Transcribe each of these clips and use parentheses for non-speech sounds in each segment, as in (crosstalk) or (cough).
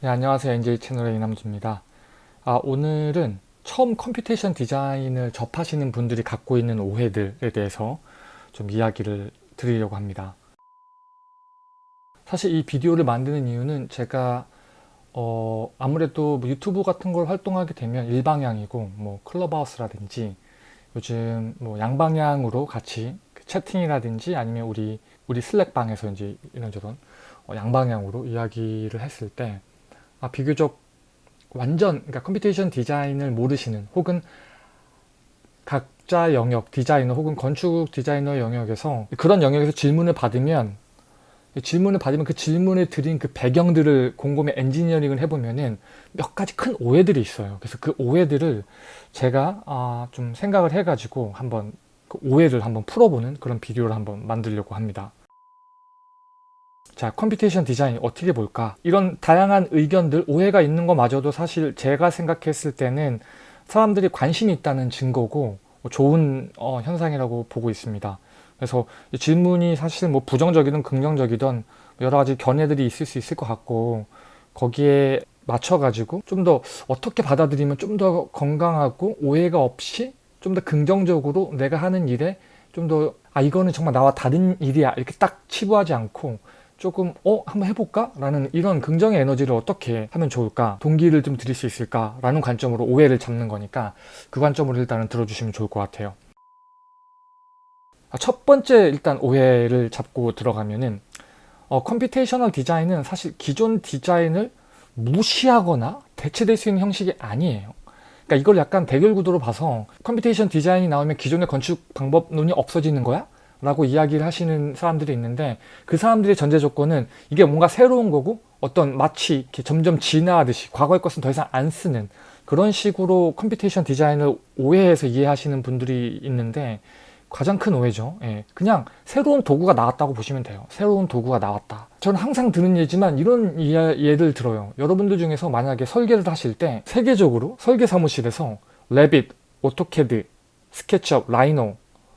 네, 안녕하세요. NJ 채널의 이남주입니다. 아, 오늘은 처음 computation 디자인을 접하시는 분들이 갖고 있는 오해들에 대해서 좀 이야기를 드리려고 합니다. 사실 이 비디오를 만드는 이유는 제가 어, 아무래도 뭐 유튜브 같은 걸 활동하게 되면 일방향이고 뭐 클럽하우스라든지 요즘 뭐 양방향으로 같이 그 채팅이라든지 아니면 우리 우리 Slack방에서 이제 이런저런 어, 양방향으로 이야기를 했을 때 아, 비교적 완전 그러니까 computation 디자인을 모르시는 혹은 각자 영역 디자이너 혹은 건축 디자이너 영역에서 그런 영역에서 질문을 받으면 질문을 받으면 그 질문을 드린 그 배경들을 곰곰이 엔지니어링을 해보면은 몇 가지 큰 오해들이 있어요. 그래서 그 오해들을 제가 아, 좀 생각을 해가지고 한번 그 오해를 한번 풀어보는 그런 비디오를 한번 만들려고 합니다. 자 computation 디자인 어떻게 볼까? 이런 다양한 의견들 오해가 있는 것마저도 사실 제가 생각했을 때는 사람들이 관심이 있다는 증거고 좋은 어, 현상이라고 보고 있습니다. 그래서 질문이 사실 뭐 부정적이든 긍정적이든 여러 가지 견해들이 있을 수 있을 것 같고 거기에 맞춰 가지고 좀 더 어떻게 받아들이면 좀 더 건강하고 오해가 없이 좀 더 긍정적으로 내가 하는 일에 좀 더 아 이거는 정말 나와 다른 일이야. 이렇게 딱 치부하지 않고 조금 어 한번 해볼까? 라는 이런 긍정의 에너지를 어떻게 하면 좋을까? 동기를 좀 드릴 수 있을까? 라는 관점으로 오해를 잡는 거니까 그 관점으로 일단은 들어주시면 좋을 것 같아요 아, 첫 번째 일단 오해를 잡고 들어가면은 어, computational 디자인은 사실 기존 디자인을 무시하거나 대체될 수 있는 형식이 아니에요 그러니까 이걸 약간 대결 구도로 봐서 computation 디자인이 나오면 기존의 건축 방법론이 없어지는 거야? 라고 이야기를 하시는 사람들이 있는데 그 사람들의 전제 조건은 이게 뭔가 새로운 거고 어떤 마치 이렇게 점점 진화하듯이 과거의 것은 더 이상 안 쓰는 그런 식으로 computation 디자인을 오해해서 이해하시는 분들이 있는데 가장 큰 오해죠. 예, 그냥 새로운 도구가 나왔다고 보시면 돼요. 새로운 도구가 나왔다. 저는 항상 드는 예지만 이런 예를 들어요. 여러분들 중에서 만약에 설계를 하실 때 세계적으로 설계 사무실에서 Revit, AutoCAD, SketchUp, Rhino,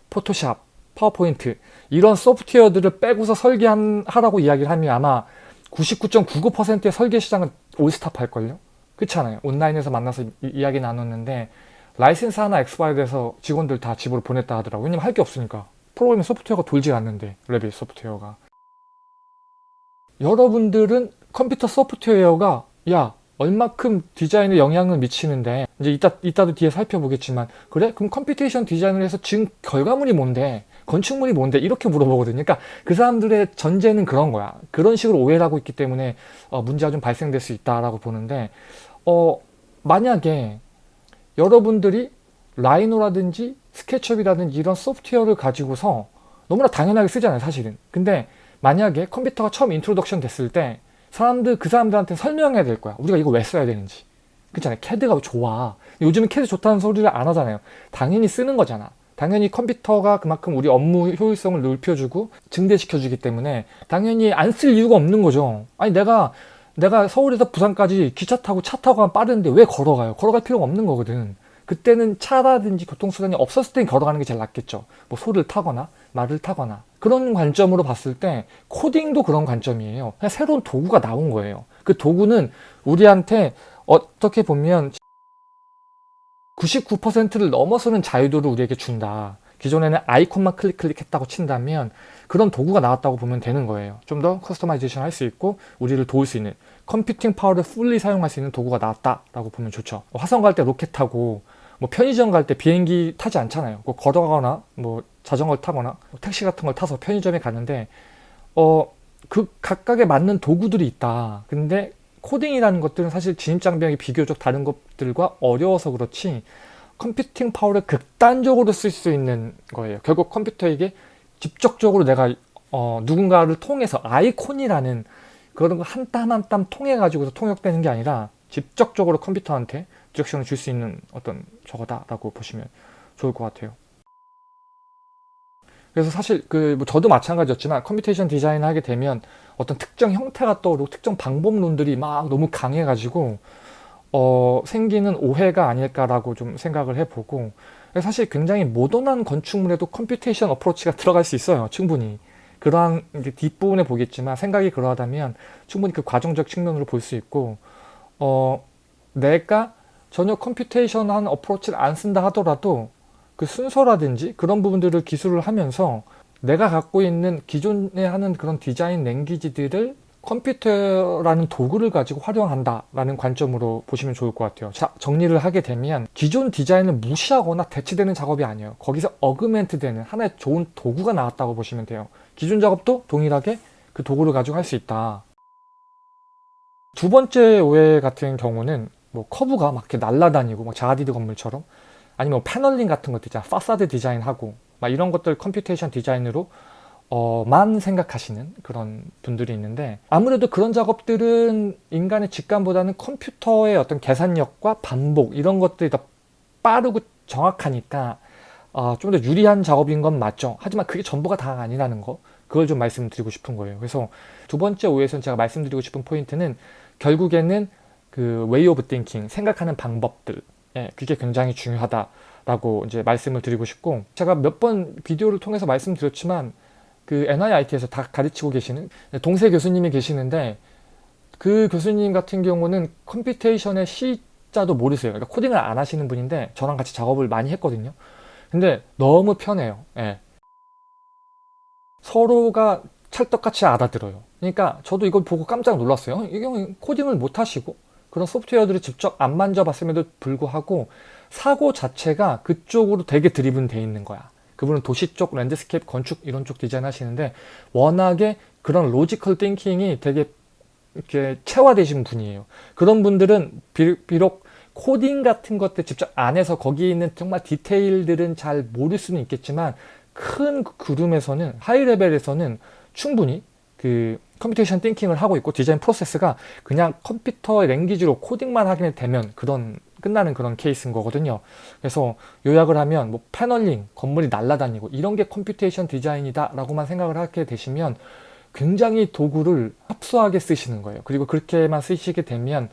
Photoshop PowerPoint 이런 소프트웨어들을 빼고서 설계하라고 이야기를 하면 아마 99.99%의 설계 시장은 all stop 할걸요? 그렇잖아요. 온라인에서 만나서 이야기 나눴는데 라이센스 하나 expired해서 직원들 다 집으로 보냈다 하더라고요. 왜냐면 할 게 없으니까. 프로그래밍 소프트웨어가 돌지 않는데 Revit 소프트웨어가. 여러분들은 컴퓨터 소프트웨어가 야 얼마큼 디자인에 영향을 미치는데 이제 이따, 이따도 뒤에 살펴보겠지만 그래? 그럼 computation 디자인을 해서 지금 결과물이 뭔데? 건축물이 뭔데? 이렇게 물어보거든요. 그러니까 그 사람들의 전제는 그런 거야. 그런 식으로 오해를 하고 있기 때문에 어, 문제가 좀 발생될 수 있다라고 보는데 어, 만약에 여러분들이 Rhino라든지 SketchUp이라든지 이런 소프트웨어를 가지고서 너무나 당연하게 쓰잖아요 사실은. 근데 만약에 컴퓨터가 처음 introduction 됐을 때 사람들 그 사람들한테 설명해야 될 거야. 우리가 이거 왜 써야 되는지. 그렇잖아요. CAD가 좋아. 요즘은 CAD 좋다는 소리를 안 하잖아요. 당연히 쓰는 거잖아 당연히 컴퓨터가 그만큼 우리 업무 효율성을 넓혀주고 증대시켜주기 때문에 당연히 안 쓸 이유가 없는 거죠. 아니 내가 내가 서울에서 부산까지 기차 타고 차 타고 가면 빠른데 왜 걸어가요? 걸어갈 필요가 없는 거거든. 그때는 차라든지 교통수단이 없었을 땐 걸어가는 게 제일 낫겠죠. 뭐 소를 타거나 말을 타거나. 그런 관점으로 봤을 때 코딩도 그런 관점이에요. 그냥 새로운 도구가 나온 거예요. 그 도구는 우리한테 어떻게 보면 99%를 넘어서는 자유도를 우리에게 준다. 기존에는 아이콘만 클릭 클릭했다고 친다면 그런 도구가 나왔다고 보면 되는 거예요. 좀 더 customization 할 수 있고 우리를 도울 수 있는 computing power를 fully 사용할 수 있는 도구가 나왔다 라고 보면 좋죠. 화성 갈 때 로켓 타고 뭐 편의점 갈 때 비행기 타지 않잖아요. 뭐 걸어가거나 뭐 자전거를 타거나 뭐 택시 같은 걸 타서 편의점에 가는데 어 그 각각에 맞는 도구들이 있다. 근데 코딩이라는 것들은 사실 진입 장벽이 비교적 다른 것들과 어려워서 그렇지 computing power를 극단적으로 쓸 수 있는 거예요. 결국 컴퓨터에게 직접적으로 내가 어, 누군가를 통해서 아이콘이라는 그런 거 한 땀 한 땀 통해 가지고서 통역되는 게 아니라 직접적으로 컴퓨터한테 direction을 줄 수 있는 어떤 저거다라고 보시면 좋을 것 같아요. 그래서 사실 그 뭐 저도 마찬가지였지만 computation 디자인을 하게 되면 어떤 특정 형태가 떠오르고 특정 방법론들이 막 너무 강해가지고 어, 생기는 오해가 아닐까라고 좀 생각을 해보고 사실 굉장히 모던한 건축물에도 computation approach가 (laughs) 들어갈 수 있어요 충분히. 그러한 뒷부분에 보겠지만 생각이 그러하다면 충분히 그 과정적 측면으로 볼 수 있고 어 내가 전혀 computation한 approach를 안 쓴다 하더라도 그 순서라든지 그런 부분들을 기술을 하면서 내가 갖고 있는 기존에 하는 그런 design language들을 컴퓨터라는 도구를 가지고 활용한다라는 관점으로 보시면 좋을 것 같아요. 자, 정리를 하게 되면 기존 디자인을 무시하거나 대체되는 작업이 아니에요. 거기서 augment 되는 하나의 좋은 도구가 나왔다고 보시면 돼요. 기존 작업도 동일하게 그 도구를 가지고 할 수 있다. 두 번째 오해 같은 경우는 뭐 curve가 막 이렇게 날아다니고 막 자하 하디드 건물처럼 아니면 뭐 paneling 같은 것들 있잖아. façade 디자인하고 막 이런 것들 computation 디자인으로 어, 만 생각하시는 그런 분들이 있는데 아무래도 그런 작업들은 인간의 직감보다는 컴퓨터의 어떤 계산력과 반복 이런 것들이 더 빠르고 정확하니까 어, 좀 더 유리한 작업인 건 맞죠. 하지만 그게 전부가 다 아니라는 거 그걸 좀 말씀드리고 싶은 거예요. 그래서 두 번째 오해에서는 제가 말씀드리고 싶은 포인트는 결국에는 그 way of thinking 생각하는 방법들 예, 그게 굉장히 중요하다 라고 이제 말씀을 드리고 싶고 제가 몇 번 비디오를 통해서 말씀드렸지만 그 MIT에서 다 가르치고 계시는 동세 교수님이 계시는데 그 교수님 같은 경우는 computation의 C자도 모르세요. 그러니까 코딩을 안 하시는 분인데 저랑 같이 작업을 많이 했거든요. 근데 너무 편해요. 예. 서로가 찰떡같이 알아들어요. 그러니까 저도 이걸 보고 깜짝 놀랐어요. 이 경우 코딩을 못 하시고 그런 소프트웨어들을 직접 안 만져봤음에도 불구하고 사고 자체가 그쪽으로 되게 driven 돼 있는 거야. 그분은 도시 쪽, landscape, 건축 이런 쪽 디자인 하시는데 워낙에 그런 logical thinking이 되게 이렇게 체화되신 분이에요. 그런 분들은 비록 코딩 같은 것들 직접 안 해서 거기 있는 정말 디테일들은 잘 모를 수는 있겠지만 큰 그룹에서는 high level에서는 충분히 그 computation thinking을 하고 있고 디자인 프로세스가 그냥 컴퓨터의 language로 코딩만 하게 되면 그런 끝나는 그런 케이스인 거거든요. 그래서 요약을 하면 뭐 paneling, 건물이 날아다니고 이런 게 computation design이다 라고만 생각을 하게 되시면 굉장히 도구를 협소하게 쓰시는 거예요. 그리고 그렇게만 쓰시게 되면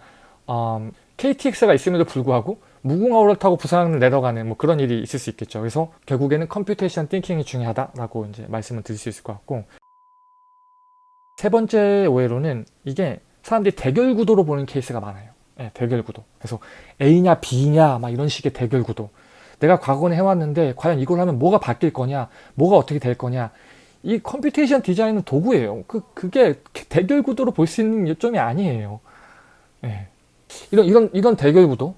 음, KTX가 있음에도 불구하고 무궁화호를 타고 부산을 내려가는 뭐 그런 일이 있을 수 있겠죠. 그래서 결국에는 computation thinking이 중요하다라고 이제 말씀을 드릴 수 있을 것 같고 세 번째 오해로는 이게 사람들이 대결 구도로 보는 케이스가 많아요. 네, 대결 구도. 그래서 A냐 B냐 막 이런 식의 대결 구도. 내가 과거에 해왔는데 과연 이걸 하면 뭐가 바뀔 거냐, 뭐가 어떻게 될 거냐. 이 computation design은 도구예요. 그 그게 대결 구도로 볼 수 있는 요점이 아니에요. 네. 이런 이런 이런 대결 구도.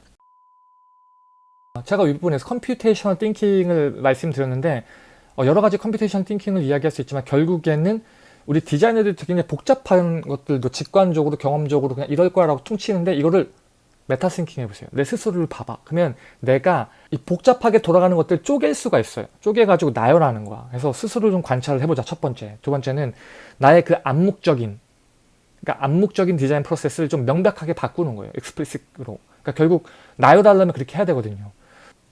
제가 윗부분에서 computation thinking을 말씀드렸는데 어, 여러 가지 computation thinking을 이야기할 수 있지만 결국에는 우리 디자이너들이 굉장히 복잡한 것들도 직관적으로 경험적으로 그냥 이럴 거라고 퉁치는데 이거를 meta thinking 해보세요. 내 스스로를 봐봐. 그러면 내가 이 복잡하게 돌아가는 것들 쪼갤 수가 있어요. 쪼개가지고 나열하는 거야. 그래서 스스로 좀 관찰을 해보자. 첫 번째. 두 번째는 나의 그 암묵적인 그러니까 암묵적인 디자인 프로세스를 좀 명백하게 바꾸는 거예요. explicit으로. 그러니까 결국 나열하려면 그렇게 해야 되거든요.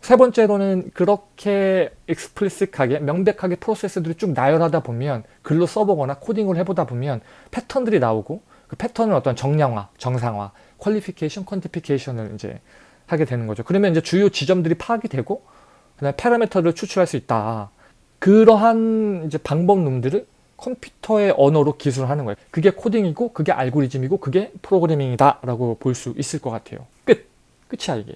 세 번째로는 그렇게 explicit하게 명백하게 프로세스들을 쭉 나열하다 보면 글로 써보거나 코딩을 해보다 보면 패턴들이 나오고 그 패턴을 어떤 정량화, 정성화, qualification, quantification을 이제 하게 되는 거죠. 그러면 이제 주요 지점들이 파악이 되고 그다음에 파라미터를 추출할 수 있다. 그러한 이제 방법론들을 컴퓨터의 언어로 기술하는 거예요. 그게 코딩이고 그게 알고리즘이고 그게 프로그래밍이다 라고 볼 수 있을 것 같아요. 끝! 끝이야 이게.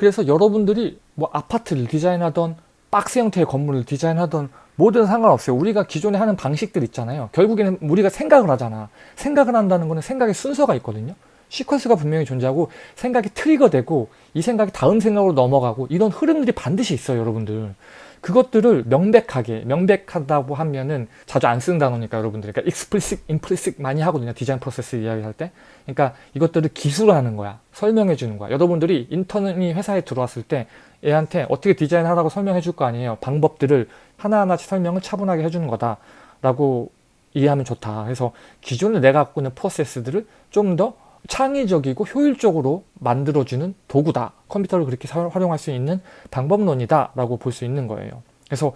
그래서 여러분들이 뭐 아파트를 디자인하던 박스 형태의 건물을 디자인하던 뭐든 상관없어요. 우리가 기존에 하는 방식들 있잖아요. 결국에는 우리가 생각을 하잖아. 생각을 한다는 거는 생각의 순서가 있거든요. 시퀀스가 분명히 존재하고 생각이 트리거되고 이 생각이 다음 생각으로 넘어가고 이런 흐름들이 반드시 있어요. 여러분들. 그것들을 명백하게 명백하다고 하면은 자주 안 쓰는 단어니까 여러분들 그러니까 explicit, implicit 많이 하거든요. 디자인 프로세스 이야기할 때. 그러니까 이것들을 기술하는 거야. 설명해 주는 거야. 여러분들이 인턴이 회사에 들어왔을 때 얘한테 어떻게 디자인하라고 설명해 줄 거 아니에요. 방법들을 하나하나씩 설명을 차분하게 해주는 거다 라고 이해하면 좋다. 그래서 기존에 내가 갖고 있는 프로세스들을 좀더 창의적이고 효율적으로 만들어주는 도구다. 컴퓨터를 그렇게 활용할 수 있는 방법론이다 라고 볼 수 있는 거예요. 그래서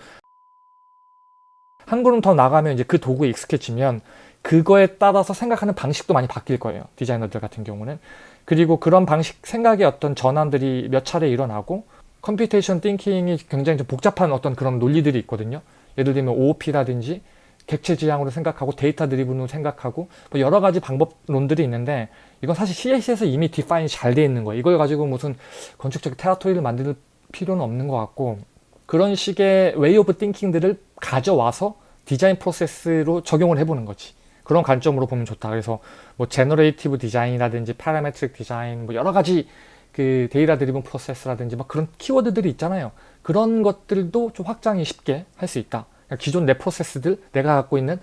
한 걸음 더 나가면 이제 그 도구에 익숙해지면 그거에 따라서 생각하는 방식도 많이 바뀔 거예요. 디자이너들 같은 경우는. 그리고 그런 방식, 생각의 어떤 전환들이 몇 차례 일어나고 computation thinking이 굉장히 좀 복잡한 어떤 그런 논리들이 있거든요. 예를 들면 OOP라든지 객체 지향으로 생각하고 data-driven으로 생각하고 뭐 여러 가지 방법론들이 있는데 이건 사실 CS에서 이미 define이 잘 돼 있는 거예요. 이걸 가지고 무슨 건축적 territory를 만들 필요는 없는 것 같고 그런 식의 way of thinking들을 가져와서 디자인 프로세스로 적용을 해보는 거지. 그런 관점으로 보면 좋다. 그래서 뭐 generative design이라든지 parametric design 뭐 여러 가지 그 data-driven process라든지 막 그런 키워드들이 있잖아요. 그런 것들도 좀 확장이 쉽게 할 수 있다. 그러니까 기존 내 프로세스들 내가 갖고 있는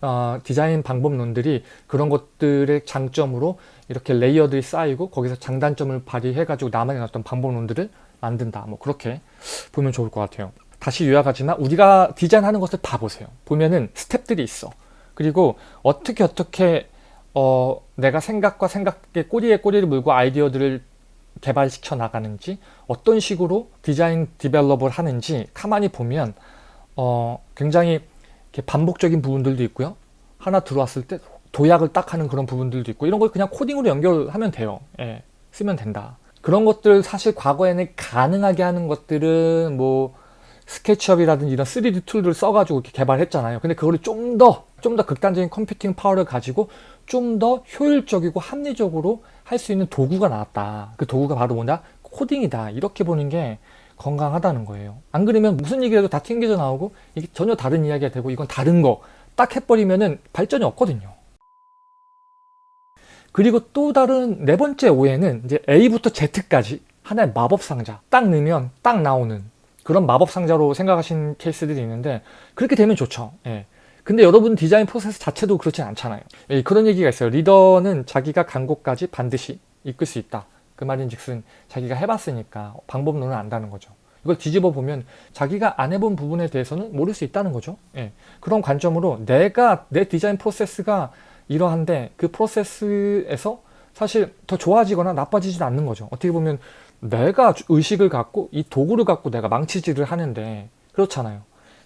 어, 디자인 방법론들이 그런 것들의 장점으로 이렇게 layer들이 쌓이고 거기서 장단점을 발휘해 가지고 나만의 어떤 방법론들을 만든다. 뭐 그렇게 보면 좋을 것 같아요. 다시 요약하지만 우리가 디자인하는 것을 다 보세요. 보면은 스텝들이 있어. 그리고 어떻게 어떻게 어, 내가 생각과 생각의 꼬리에 꼬리를 물고 아이디어들을 개발시켜 나가는지 어떤 식으로 design develop을 하는지 가만히 보면 어, 굉장히 반복적인 부분들도 있고요. 하나 들어왔을 때 도약을 딱 하는 그런 부분들도 있고 이런 걸 그냥 코딩으로 연결하면 돼요. 예, 쓰면 된다. 그런 것들 사실 과거에는 가능하게 하는 것들은 뭐 SketchUp이라든지 이런 3D tool들을 써가지고 이렇게 개발했잖아요. 근데 그거를 좀 더, 좀 더 극단적인 computing power를 가지고 좀 더 효율적이고 합리적으로 할 수 있는 도구가 나왔다. 그 도구가 바로 뭐냐? 코딩이다. 이렇게 보는 게 건강하다는 거예요. 안 그러면 무슨 얘기라도 다 튕겨져 나오고 이게 전혀 다른 이야기가 되고 이건 다른 거 딱 해버리면은 발전이 없거든요. 그리고 또 다른 네 번째 오해는 이제 A부터 Z까지 하나의 마법 상자 딱 넣으면 딱 나오는 그런 마법 상자로 생각하신 케이스들이 있는데 그렇게 되면 좋죠. 예. 근데 여러분 디자인 프로세스 자체도 그렇진 않잖아요. 예, 그런 얘기가 있어요. 리더는 자기가 간 곳까지 반드시 이끌 수 있다. 그 말인 즉슨 자기가 해봤으니까 방법론을 안다는 거죠. 이걸 뒤집어 보면 자기가 안 해본 부분에 대해서는 모를 수 있다는 거죠. 예. 그런 관점으로 내가 내 디자인 프로세스가 이러한데 그 프로세스에서 사실 더 좋아지거나 나빠지지 않는 거죠. 어떻게 보면 내가 의식을 갖고 이 도구를 갖고 내가 망치질을 하는데 그렇잖아요.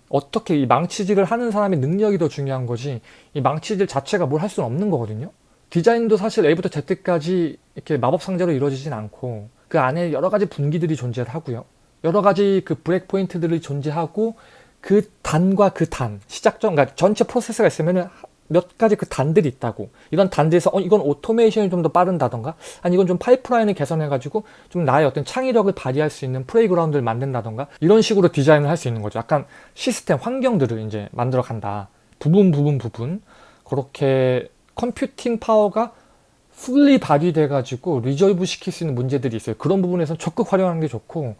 어떻게 이 망치질을 하는 사람의 능력이 더 중요한 거지 이 망치질 자체가 뭘 할 수는 없는 거거든요. 디자인도 사실 A부터 Z까지 이렇게 마법 상자로 이루어지진 않고 그 안에 여러 가지 분기들이 존재를 하고요. 여러 가지 그 break point들이 존재하고 그 단과 그 단, 시작점, 그러니까 전체 프로세스가 있으면은 몇 가지 그 단들이 있다고. 이런 단들에서 어, 이건 오토메이션이 좀 더 빠른다던가? 아니 이건 좀 파이프라인을 개선해 가지고 좀 나의 어떤 창의력을 발휘할 수 있는 playground를 만든다던가? 이런 식으로 디자인을 할 수 있는 거죠. 약간 시스템 환경들을 이제 만들어 간다. 부분 부분 부분. 그렇게 computing power가 fully 발휘돼 가지고 resolve 시킬 수 있는 문제들이 있어요 그런 부분에서 적극 활용하는 게 좋고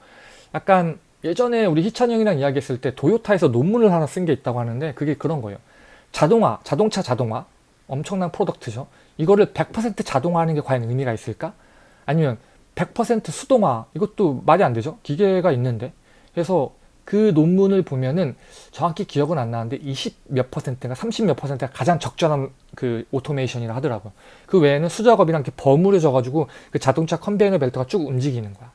약간 예전에 우리 희찬 형이랑 이야기했을 때 도요타에서 논문을 하나 쓴 게 있다고 하는데 그게 그런 거예요 자동화, 자동차 자동화 엄청난 product죠. 이거를 100% 자동화하는 게 과연 의미가 있을까? 아니면 100% 수동화 이것도 말이 안 되죠. 기계가 있는데 그래서 그 논문을 보면은 정확히 기억은 안 나는데 20 몇 퍼센트가 30 몇 퍼센트가 가장 적절한 그 오토메이션이라 하더라고요. 그 외에는 수작업이랑 이렇게 버무려져 가지고 그 자동차 컨베이어 벨트가 쭉 움직이는 거야.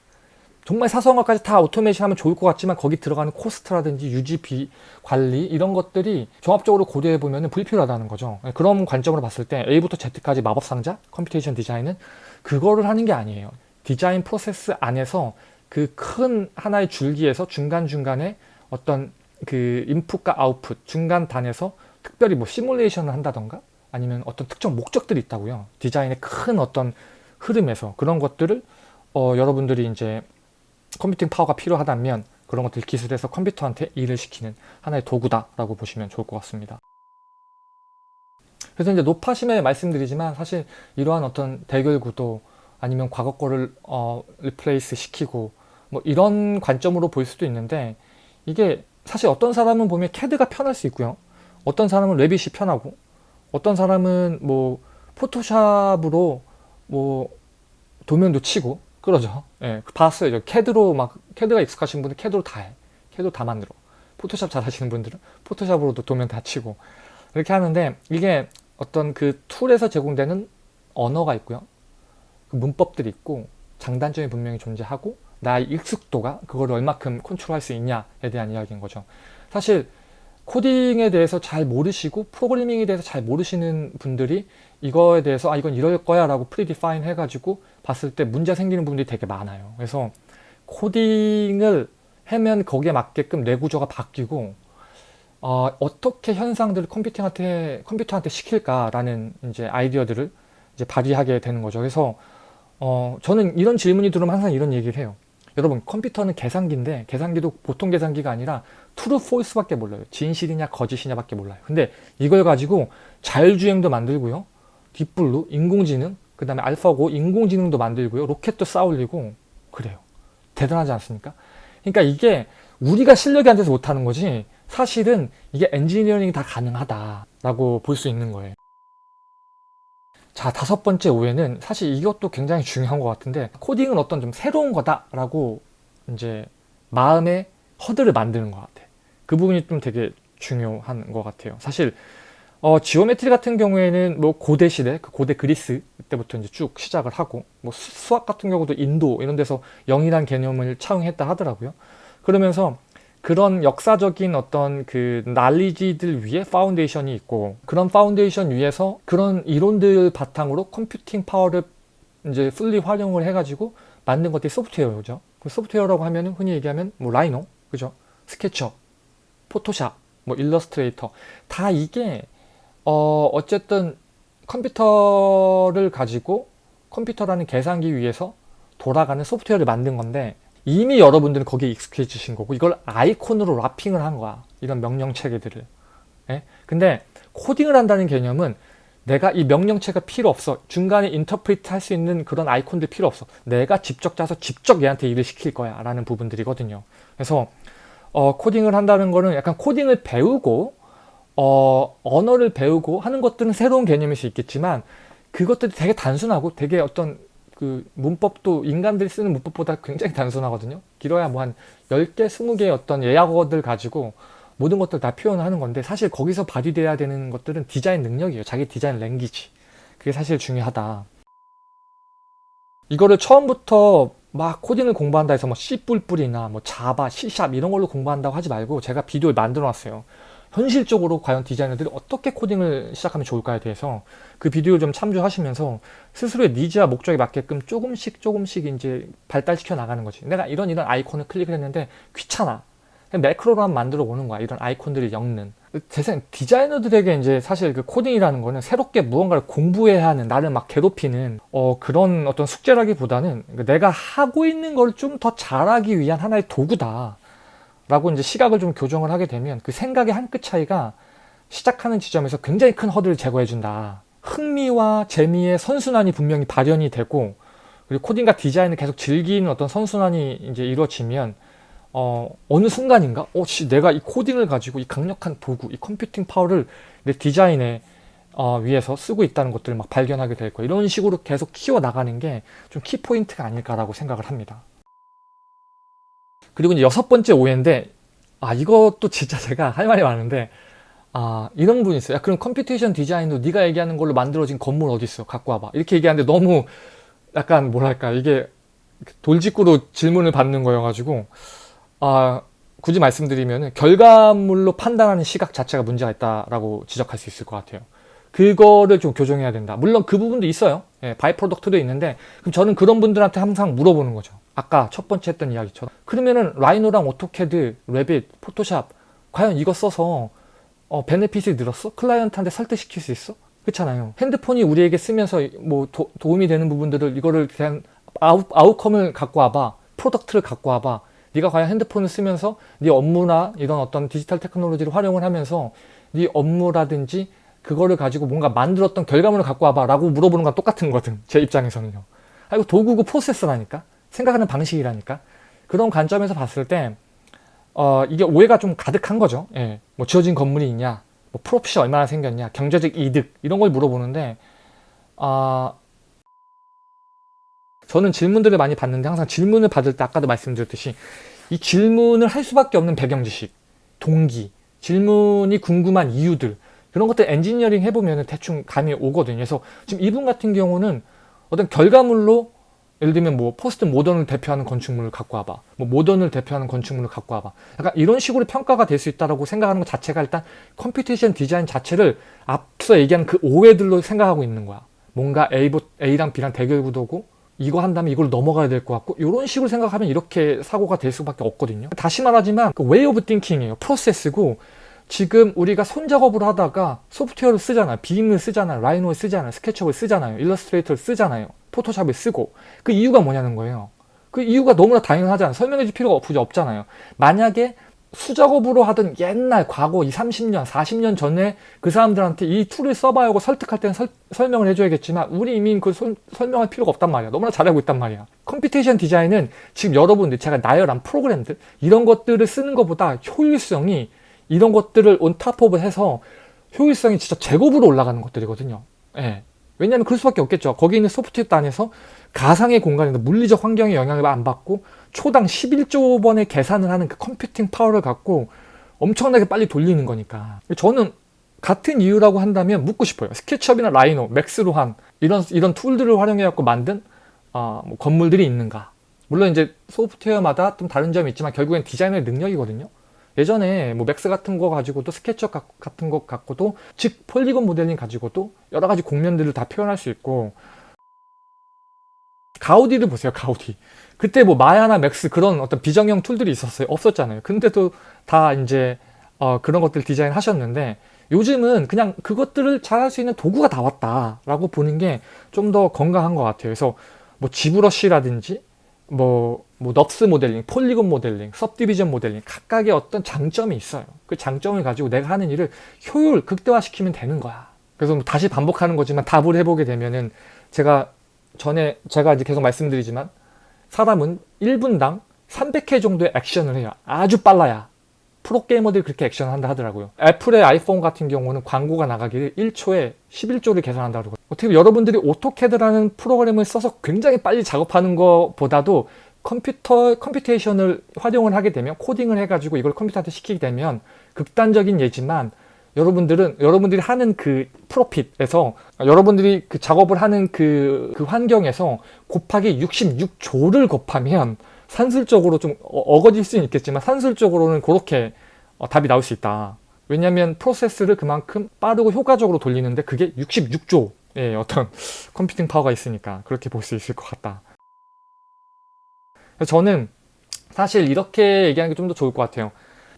정말 사소한 것까지 다 오토메이션 하면 좋을 것 같지만 거기 들어가는 코스트라든지 유지비 관리 이런 것들이 종합적으로 고려해 보면 불필요하다는 거죠 네, 그런 관점으로 봤을 때 A부터 Z까지 마법상자 computation design은 그거를 하는 게 아니에요 디자인 프로세스 안에서 그 큰 하나의 줄기에서 중간중간에 어떤 그 인풋과 아웃풋 중간 단에서 특별히 뭐 시뮬레이션을 한다던가 아니면 어떤 특정 목적들이 있다고요 디자인의 큰 어떤 흐름에서 그런 것들을 어, 여러분들이 이제 computing power가 필요하다면 그런 것들 기술해서 컴퓨터한테 일을 시키는 하나의 도구다라고 보시면 좋을 것 같습니다. 그래서 이제 노파심에 말씀드리지만 사실 이러한 어떤 대결 구도 아니면 과거 거를 어, replace 시키고 뭐 이런 관점으로 볼 수도 있는데 이게 사실 어떤 사람은 보면 캐드가 편할 수 있고요. 어떤 사람은 Revit이 편하고 어떤 사람은 뭐 포토샵으로 뭐 도면도 치고 그러죠. 예, 봤어요. 캐드로 막 캐드가 익숙하신 분들 캐드로 다 해. 캐드로 다 만들어. 포토샵 잘 하시는 분들은 포토샵으로도 도면 다 치고 이렇게 하는데 이게 어떤 그 툴에서 제공되는 언어가 있고요. 그 문법들이 있고 장단점이 분명히 존재하고 나의 익숙도가 그걸 얼마큼 컨트롤할 수 있냐에 대한 이야기인 거죠. 사실 코딩에 대해서 잘 모르시고 프로그래밍에 대해서 잘 모르시는 분들이 이거에 대해서 아 이건 이럴 거야 라고 predefine 해가지고 봤을 때 문제 생기는 부분들이 되게 많아요 그래서 코딩을 하면 거기에 맞게끔 뇌 구조가 바뀌고 어, 어떻게 현상들을 computing한테 컴퓨터한테 시킬까라는 이제 아이디어들을 이제 발휘하게 되는 거죠. 그래서 어, 저는 이런 질문이 들어오면 항상 이런 얘기를 해요. 여러분 컴퓨터는 계산기인데 계산기도 보통 계산기가 아니라 true false밖에 몰라요. 진실이냐 거짓이냐 밖에 몰라요. 근데 이걸 가지고 자율주행도 만들고요. 딥블루, 인공지능, 그 다음에 알파고 인공지능도 만들고요. 로켓도 쏴올리고 그래요. 대단하지 않습니까? 그러니까 이게 우리가 실력이 안 돼서 못하는 거지 사실은 이게 엔지니어링이 다 가능하다라고 볼 수 있는 거예요. 자 다섯 번째 오해는 사실 이것도 굉장히 중요한 것 같은데 코딩은 어떤 좀 새로운 거다라고 이제 마음의 허들을 만드는 것 같아. 그 부분이 좀 되게 중요한 것 같아요. 사실 어, geometry 같은 경우에는 뭐 고대 시대, 그 고대 그리스 때부터 이제 쭉 시작을 하고 뭐 수, 수학 같은 경우도 인도 이런 데서 영이란 개념을 차용했다 하더라고요. 그러면서 그런 역사적인 어떤 그 난리지들 위에 foundation이 있고 그런 파운데이션 위에서 그런 이론들 바탕으로 computing power를 이제 fully 활용을 해가지고 만든 것들이 소프트웨어죠. 그 소프트웨어라고 하면 흔히 얘기하면 뭐 라이노, 그죠? 스케치업, 포토샵, 뭐 일러스트레이터. 다 이게 어 어쨌든 컴퓨터를 가지고 컴퓨터라는 계산기 위에서 돌아가는 소프트웨어를 만든 건데 이미 여러분들은 거기에 익숙해지신 거고 이걸 아이콘으로 wrapping을 한 거야 이런 명령 체계들을. 예? 근데 코딩을 한다는 개념은 내가 이 명령체가 필요 없어. 중간에 interpret 할 수 있는 그런 아이콘들 필요 없어. 내가 직접 짜서 직접 얘한테 일을 시킬 거야 라는 부분들이거든요. 그래서 어, 코딩을 한다는 거는 약간 코딩을 배우고 어, 언어를 배우고 하는 것들은 새로운 개념일 수 있겠지만 그것들이 되게 단순하고 되게 어떤 그 문법도 인간들이 쓰는 문법보다 굉장히 단순하거든요. 길어야 뭐 한 10개, 20개의 어떤 예약어들 가지고 모든 것들 다 표현하는 건데 사실 거기서 발휘돼야 되는 것들은 디자인 능력이에요. 자기 디자인 랭귀지. 그게 사실 중요하다. 이거를 처음부터 막 코딩을 공부한다 해서 뭐 C++이나 뭐 자바, C샵 이런 걸로 공부한다고 하지 말고 제가 비디오를 만들어 놨어요. 현실적으로 과연 디자이너들이 어떻게 코딩을 시작하면 좋을까에 대해서 그 비디오를 좀 참조하시면서 스스로의 니즈와 목적에 맞게끔 조금씩 조금씩 이제 발달시켜 나가는 거지. 내가 이런 이런 아이콘을 클릭을 했는데 귀찮아. 매크로로 만 만들어 보는 거야. 이런 아이콘들을 엮는. 대생 디자이너들에게 이제 사실 그 코딩이라는 거는 새롭게 무언가를 공부해야 하는 나를 막 괴롭히는 어 그런 어떤 숙제라기보다는 내가 하고 있는 걸 좀 더 잘하기 위한 하나의 도구다. 라고 이제 시각을 좀 교정을 하게 되면 그 생각의 한 끗 차이가 시작하는 지점에서 굉장히 큰 허들을 제거해 준다. 흥미와 재미의 선순환이 분명히 발현이 되고 그리고 코딩과 디자인을 계속 즐기는 어떤 선순환이 이제 이루어지면 어, 어느 순간인가 어, 씨, 내가 이 코딩을 가지고 이 강력한 도구, 이 computing power를 내 디자인에 어, 위해서 쓰고 있다는 것들을 막 발견하게 될 거예요. 이런 식으로 계속 키워 나가는 게 좀 키포인트가 아닐까라고 생각을 합니다. 그리고 이제 여섯 번째 오해인데 아 이것도 진짜 (laughs) 제가 할 말이 많은데 아 이런 분이 있어요. 야, 그럼 computation 디자인도 네가 얘기하는 걸로 만들어진 건물 어디 있어? 갖고 와봐. 이렇게 얘기하는데 너무 약간 뭐랄까 이게 돌직구로 질문을 받는 거여가지고 아 굳이 말씀드리면 결과물로 판단하는 시각 자체가 문제가 있다라고 지적할 수 있을 것 같아요. 그거를 좀 교정해야 된다. 물론 그 부분도 있어요. 예, by-product도 있는데 그럼 저는 그런 분들한테 항상 물어보는 거죠. 아까 첫 번째 했던 이야기처럼 그러면은 라이노랑 오토캐드, 레빗, 포토샵 과연 이거 써서 어, benefit이 늘었어? 클라이언트한테 설득시킬 수 있어? 그렇잖아요. 핸드폰이 우리에게 쓰면서 뭐 도, 움이 되는 부분들을 이거를 그냥 out, outcome을 갖고 와봐. product를 갖고 와봐. 네가 과연 핸드폰을 쓰면서 네 업무나 이런 어떤 디지털 테크놀로지를 활용을 하면서 네 업무라든지 그거를 가지고 뭔가 만들었던 결과물을 갖고 와봐 라고 물어보는 건 똑같은 거든 제 입장에서는요. 아 이거 도구고 프로세스라니까? 생각하는 방식이라니까 그런 관점에서 봤을 때 어, 이게 오해가 좀 가득한 거죠 예. 뭐 지어진 건물이 있냐 뭐 profit이 얼마나 생겼냐 경제적 이득 이런 걸 물어보는데 어, 저는 질문들을 많이 받는데 항상 질문을 받을 때 아까도 말씀드렸듯이 이 질문을 할 수밖에 없는 배경 지식 동기 질문이 궁금한 이유들 그런 것들 엔지니어링 해보면 대충 감이 오거든요. 그래서 지금 이분 같은 경우는 어떤 결과물로 예를 들면 뭐 포스트 모던을 대표하는 건축물을 갖고 와봐 뭐 모던을 대표하는 건축물을 갖고 와봐. 약간 이런 식으로 평가가 될 수 있다고 생각하는 것 자체가 일단 computation 디자인 자체를 앞서 얘기한 그 오해들로 생각하고 있는 거야. 뭔가 A, A랑 B랑 대결 구도고 이거 한다면 이걸 넘어가야 될 것 같고 이런 식으로 생각하면 이렇게 사고가 될 수밖에 없거든요 다시 말하지만 그 way of thinking이에요 프로세스고 지금 우리가 손작업을 하다가 소프트웨어를 쓰잖아요. BIM을 쓰잖아요. 라이노를 쓰잖아요. 스케치업을 쓰잖아요. 일러스트레이터를 쓰잖아요. 포토샵을 쓰고 그 이유가 뭐냐는 거예요. 그 이유가 너무나 당연하잖아요. 설명해 줄 필요가 없, 없잖아요. 만약에 수작업으로 하던 옛날 과거 2, 30년, 40년 전에 그 사람들한테 이 툴을 써봐야 하고 설득할 때는 설, 설명을 해줘야겠지만 우리 이미 그 설, 설명할 필요가 없단 말이야. 너무나 잘 알고 있단 말이야. computation 디자인은 지금 여러분들 제가 나열한 프로그램들 이런 것들을 쓰는 것보다 효율성이 이런 것들을 on top of를 해서 효율성이 진짜 제곱으로 올라가는 것들이거든요. 예. 왜냐하면 그럴 수밖에 없겠죠. 거기 있는 소프트웨어 단에서 가상의 공간에서 물리적 환경의 영향을 안 받고 초당 11조 번의 계산을 하는 그 computing power를 갖고 엄청나게 빨리 돌리는 거니까 저는 같은 이유라고 한다면 묻고 싶어요. 스케치업이나 라이노, 맥스로한 이런 이런 tool들을 활용해 갖고 만든 어, 뭐 건물들이 있는가? 물론 이제 소프트웨어마다 좀 다른 점이 있지만 결국엔 디자이너의 능력이거든요. 예전에 뭐 맥스 같은 거 가지고도 스케치업 같은 거 갖고도 즉 polygon modeling 가지고도 여러 가지 곡면들을 다 표현할 수 있고 가우디를 보세요 가우디 그때 뭐 마야나 맥스 그런 어떤 비정형 tool들이 있었어요 없었잖아요 근데도 다 이제 어, 그런 것들 디자인 하셨는데 요즘은 그냥 그것들을 잘할 수 있는 도구가 다 왔다 라고 보는 게 좀 더 건강한 것 같아요 그래서 뭐 지브러쉬라든지 뭐, 뭐 NURBS modeling, polygon modeling, subdivision modeling 각각의 어떤 장점이 있어요. 그 장점을 가지고 내가 하는 일을 효율 극대화시키면 되는 거야. 그래서 뭐 다시 반복하는 거지만 답을 해보게 되면은 제가 전에 제가 이제 계속 말씀드리지만 사람은 1분당 300회 정도의 액션을 해요. 아주 빨라야. 프로게이머들이 그렇게 액션을 한다 하더라고요. 애플의 아이폰 같은 경우는 광고가 나가기를 1초에 11조를 계산한다고 그러고 어떻게 보면 여러분들이 오토캐드라는 프로그램을 써서 굉장히 빨리 작업하는 것보다도 컴퓨터, computation을 활용을 하게 되면 코딩을 해가지고 이걸 컴퓨터한테 시키게 되면 극단적인 예지만 여러분들은 여러분들이 하는 그 프로핏에서 여러분들이 그 작업을 하는 그, 그 환경에서 곱하기 66조를 곱하면 산술적으로 좀 어, 어거질 수는 있겠지만 산술적으로는 그렇게 어, 답이 나올 수 있다. 왜냐하면 프로세스를 그만큼 빠르고 효과적으로 돌리는데 그게 66조의 어떤 (laughs) 컴퓨팅 파워가 있으니까 그렇게 볼 수 있을 것 같다. 저는 사실 이렇게 얘기하는 게 좀 더 좋을 것 같아요.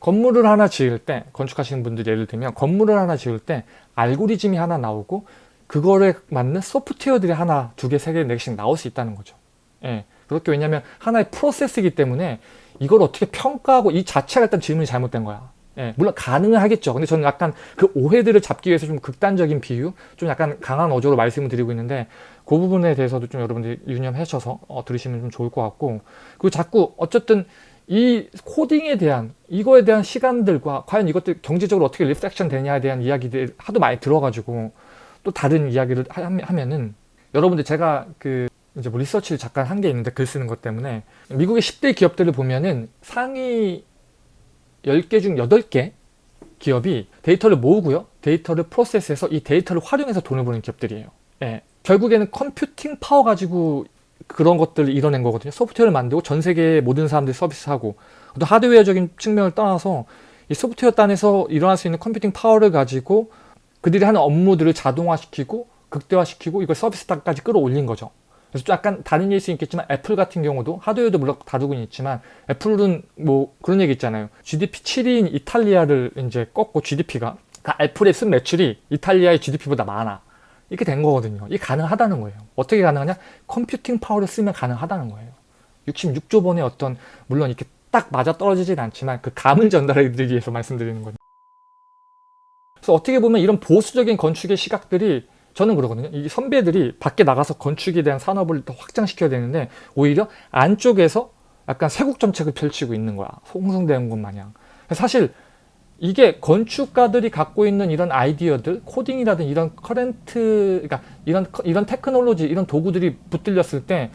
건물을 하나 지을 때 건축하시는 분들 예를 들면 건물을 하나 지을 때 알고리즘이 하나 나오고 그거를 맞는 소프트웨어들이 하나, 두 개, 세 개, 네 개씩 나올 수 있다는 거죠. 예. 그렇게 왜냐하면 하나의 프로세스이기 때문에 이걸 어떻게 평가하고 이 자체가 일단 질문이 잘못된 거야. 예, 물론 가능은 하겠죠. 근데 저는 약간 그 오해들을 잡기 위해서 좀 극단적인 비유, 좀 약간 강한 어조로 말씀을 드리고 있는데 그 부분에 대해서도 좀 여러분들이 유념하셔서 어, 들으시면 좀 좋을 것 같고 그리고 자꾸 어쨌든 이 코딩에 대한 이거에 대한 시간들과 과연 이것들 경제적으로 어떻게 reflection 되냐에 대한 이야기들 하도 많이 들어가지고 또 다른 이야기를 하면은 여러분들 제가 그 이제 뭐 리서치를 잠깐 한 게 있는데 글 쓰는 것 때문에 미국의 10대 기업들을 보면은 상위 10개 중 8개 기업이 데이터를 모으고요. 데이터를 프로세스해서 이 데이터를 활용해서 돈을 버는 기업들이에요. 예. 결국에는 computing power 가지고 그런 것들을 이뤄낸 거거든요. 소프트웨어를 만들고 전 세계의 모든 사람들이 서비스하고 또 하드웨어적인 측면을 떠나서 이 소프트웨어 단에서 일어날 수 있는 computing power를 가지고 그들이 하는 업무들을 자동화시키고 극대화시키고 이걸 서비스 단까지 끌어올린 거죠. 그래서 약간 다른 예일 수 있겠지만 애플 같은 경우도 하드웨어도 물론 다루고 있지만 애플은 뭐 그런 얘기 있잖아요. GDP 7위인 이탈리아를 이제 꺾고 GDP가 그러니까 애플의 쓴 매출이 이탈리아의 GDP보다 많아. 이렇게 된 거거든요. 이게 가능하다는 거예요. 어떻게 가능하냐? 컴퓨팅 파워를 쓰면 가능하다는 거예요. 66조 번의 어떤 물론 이렇게 딱 맞아 떨어지진 않지만 그 감을 전달해 드리기 위해서 말씀드리는 거죠. 그래서 어떻게 보면 이런 보수적인 건축의 시각들이 저는 그러거든요. 이 선배들이 밖에 나가서 건축에 대한 산업을 더 확장시켜야 되는데 오히려 안쪽에서 약간 세국 정책을 펼치고 있는 거야. 홍성대원 군 마냥. 사실 이게 건축가들이 갖고 있는 이런 아이디어들, 코딩이라든 이런 current, 그러니까 이런 이런 테크놀로지, 이런 도구들이 붙들렸을 때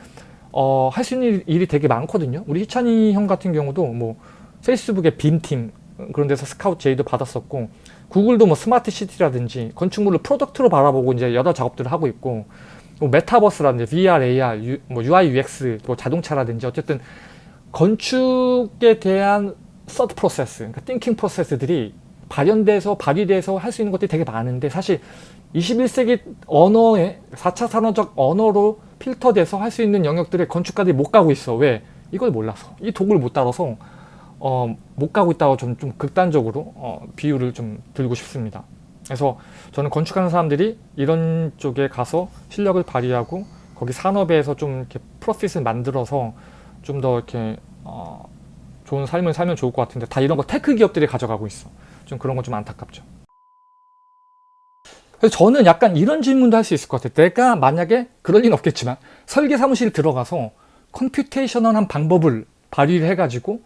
어, 할 수 있는 일이 되게 많거든요. 우리 희찬이 형 같은 경우도 뭐 페이스북에 BIM팀 그런 데서 스카우트 제의도 받았었고 구글도 뭐 smart city라든지 건축물을 product로 바라보고 이제 여러 작업들을 하고 있고 뭐 메타버스라든지 VR, AR, 유, 뭐 UI, UX, 뭐 자동차라든지 어쨌든 건축에 대한 서드 프로세스, 그러니까 띵킹 프로세스들이 발현돼서 발휘돼서 할 수 있는 것들이 되게 많은데 사실 21세기 언어에 4차 산업적 언어로 필터돼서 할 수 있는 영역들에 건축가들이 못 가고 있어. 왜? 이걸 몰라서. 이 도구를 못 다뤄서 어, 못 가고 있다고 좀, 좀 극단적으로 어, 비유를 좀 들고 싶습니다. 그래서 저는 건축하는 사람들이 이런 쪽에 가서 실력을 발휘하고 거기 산업에서 좀 이렇게 profit을 만들어서 좀 더 이렇게 어, 좋은 삶을 살면 좋을 것 같은데 다 이런 거 tech 기업들이 가져가고 있어. 좀 그런 건 좀 안타깝죠. 그래서 저는 약간 이런 질문도 할 수 있을 것 같아요. 내가 만약에 그럴 리는 없겠지만 설계 사무실 들어가서 computational한 방법을 발휘를 해가지고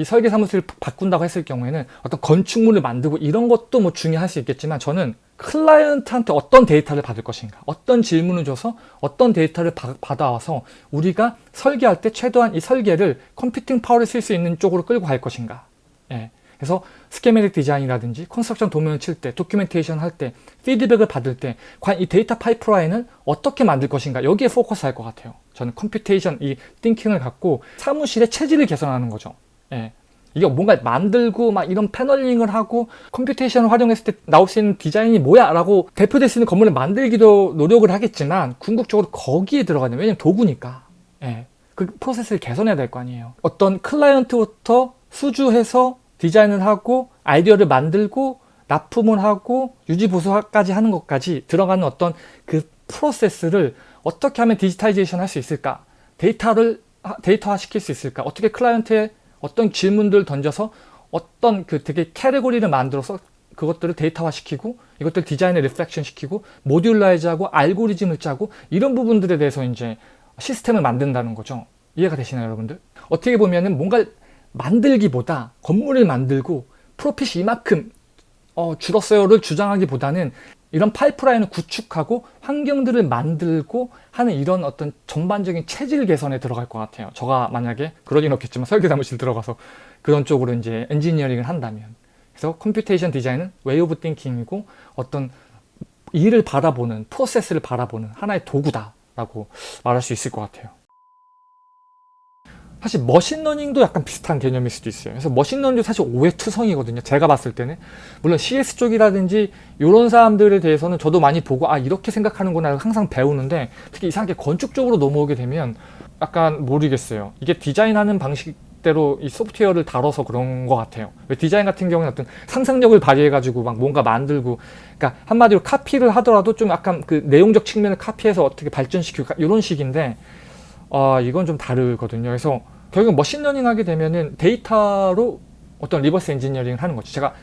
이 설계 사무실을 바꾼다고 했을 경우에는 어떤 건축물을 만들고 이런 것도 뭐 중요할 수 있겠지만 저는 클라이언트한테 어떤 데이터를 받을 것인가 어떤 질문을 줘서 어떤 데이터를 바, 받아와서 우리가 설계할 때 최대한 이 설계를 computing power를 쓸 수 있는 쪽으로 끌고 갈 것인가 예. 그래서 schematic design이라든지 construction 도면을 칠 때, documentation 할 때, 피드백을 받을 때 과연 이 data pipeline을 어떻게 만들 것인가 여기에 포커스 할 것 같아요. 저는 computation, 이 thinking을 갖고 사무실의 체질을 개선하는 거죠. 예. 이게 뭔가 만들고 막 이런 paneling을 하고 computation을 활용했을 때 나올 수 있는 디자인이 뭐야? 라고 대표될 수 있는 건물을 만들기도 노력을 하겠지만 궁극적으로 거기에 들어가는 왜냐면 도구니까. 예. 그 프로세스를 개선해야 될 거 아니에요. 어떤 클라이언트부터 수주해서 디자인을 하고 아이디어를 만들고 납품을 하고 유지 보수까지 하는 것까지 들어가는 어떤 그 프로세스를 어떻게 하면 digitization 할 수 있을까? 데이터를 데이터화 시킬 수 있을까? 어떻게 클라이언트의 어떤 질문들 던져서 어떤 그 되게 카테고리를 만들어서 그것들을 데이터화 시키고 이것들 디자인에 reflection 시키고 modularize하고 알고리즘을 짜고 이런 부분들에 대해서 이제 시스템을 만든다는 거죠 이해가 되시나요 여러분들? 어떻게 보면은 뭔가 만들기보다 건물을 만들고 profit이 이만큼 어, 줄었어요를 주장하기보다는 이런 pipeline을 구축하고 환경들을 만들고 하는 이런 어떤 전반적인 체질 개선에 들어갈 것 같아요. 저가 만약에 그러진 없겠지만 설계 사무실 들어가서 그런 쪽으로 이제 엔지니어링을 한다면 그래서 computation design은 way of thinking이고 어떤 일을 바라보는 프로세스를 바라보는 하나의 도구다라고 말할 수 있을 것 같아요. 사실 machine learning도 약간 비슷한 개념일 수도 있어요. 그래서 machine learning도 사실 오해 투성이거든요. 제가 봤을 때는. 물론 CS 쪽이라든지 이런 사람들에 대해서는 저도 많이 보고 아 이렇게 생각하는구나 항상 배우는데 특히 이상하게 건축 쪽으로 넘어오게 되면 약간 모르겠어요. 이게 디자인하는 방식 대로 이 소프트웨어를 다뤄서 그런 것 같아요. 왜 디자인 같은 경우는 어떤 상상력을 발휘해가지고 막 뭔가 만들고 그러니까 한마디로 카피를 하더라도 좀 약간 그 내용적 측면을 카피해서 어떻게 발전시키고 이런 식인데 아 이건 좀 다르거든요. 그래서 결국 machine learning 하게 되면은 데이터로 어떤 reverse engineering을 하는 거죠. 제가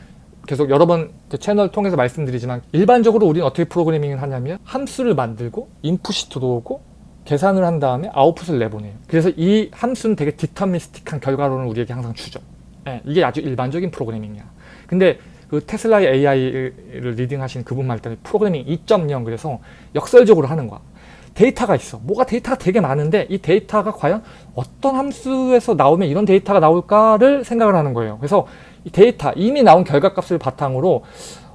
계속 여러 번 채널 통해서 말씀드리지만 일반적으로 우리는 어떻게 프로그래밍을 하냐면 함수를 만들고 인풋이 들어오고 계산을 한 다음에 아웃풋을 내보내요. 그래서 이 함수는 되게 deterministic한 결과론을 우리에게 항상 주죠. 네, 이게 아주 일반적인 프로그래밍이야. 근데 그 테슬라의 AI를 leading하신 그분 말 때는 프로그래밍 2.0 그래서 역설적으로 하는 거야. 데이터가 있어. 뭐가 데이터가 되게 많은데 이 데이터가 과연 어떤 함수에서 나오면 이런 데이터가 나올까를 생각을 하는 거예요. 그래서 이 데이터, 이미 나온 결과값을 바탕으로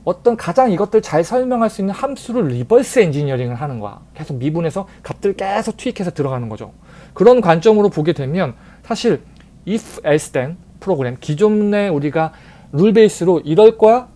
어떤 가장 이것들 잘 설명할 수 있는 함수를 reverse engineering을 하는 거야. 계속 미분해서 값들 계속 투입해서 들어가는 거죠. 그런 관점으로 보게 되면 사실 if else then 프로그램 기존에 우리가 룰 베이스로 이럴 거야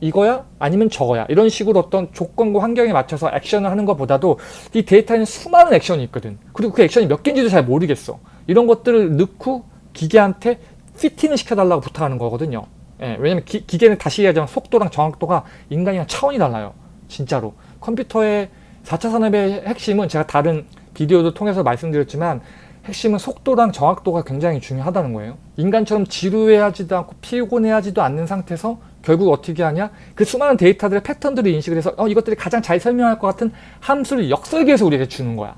이거야? 아니면 저거야? 이런 식으로 어떤 조건과 환경에 맞춰서 액션을 하는 것보다도 이 데이터에는 수많은 액션이 있거든. 그리고 그 액션이 몇 개인지도 잘 모르겠어. 이런 것들을 넣고 기계한테 피팅을 시켜달라고 부탁하는 거거든요. 예, 왜냐면 기, 기계는 다시 얘기하자면 속도랑 정확도가 인간이랑 차원이 달라요. 진짜로. 컴퓨터의 4차 산업의 핵심은 제가 다른 비디오도 통해서 말씀드렸지만 핵심은 속도랑 정확도가 굉장히 중요하다는 거예요. 인간처럼 지루해하지도 않고 피곤해하지도 않는 상태에서 결국 어떻게 하냐? 그 수많은 데이터들의 패턴들을 인식을 해서 어, 이것들이 가장 잘 설명할 것 같은 함수를 역설계해서 우리에게 주는 거야.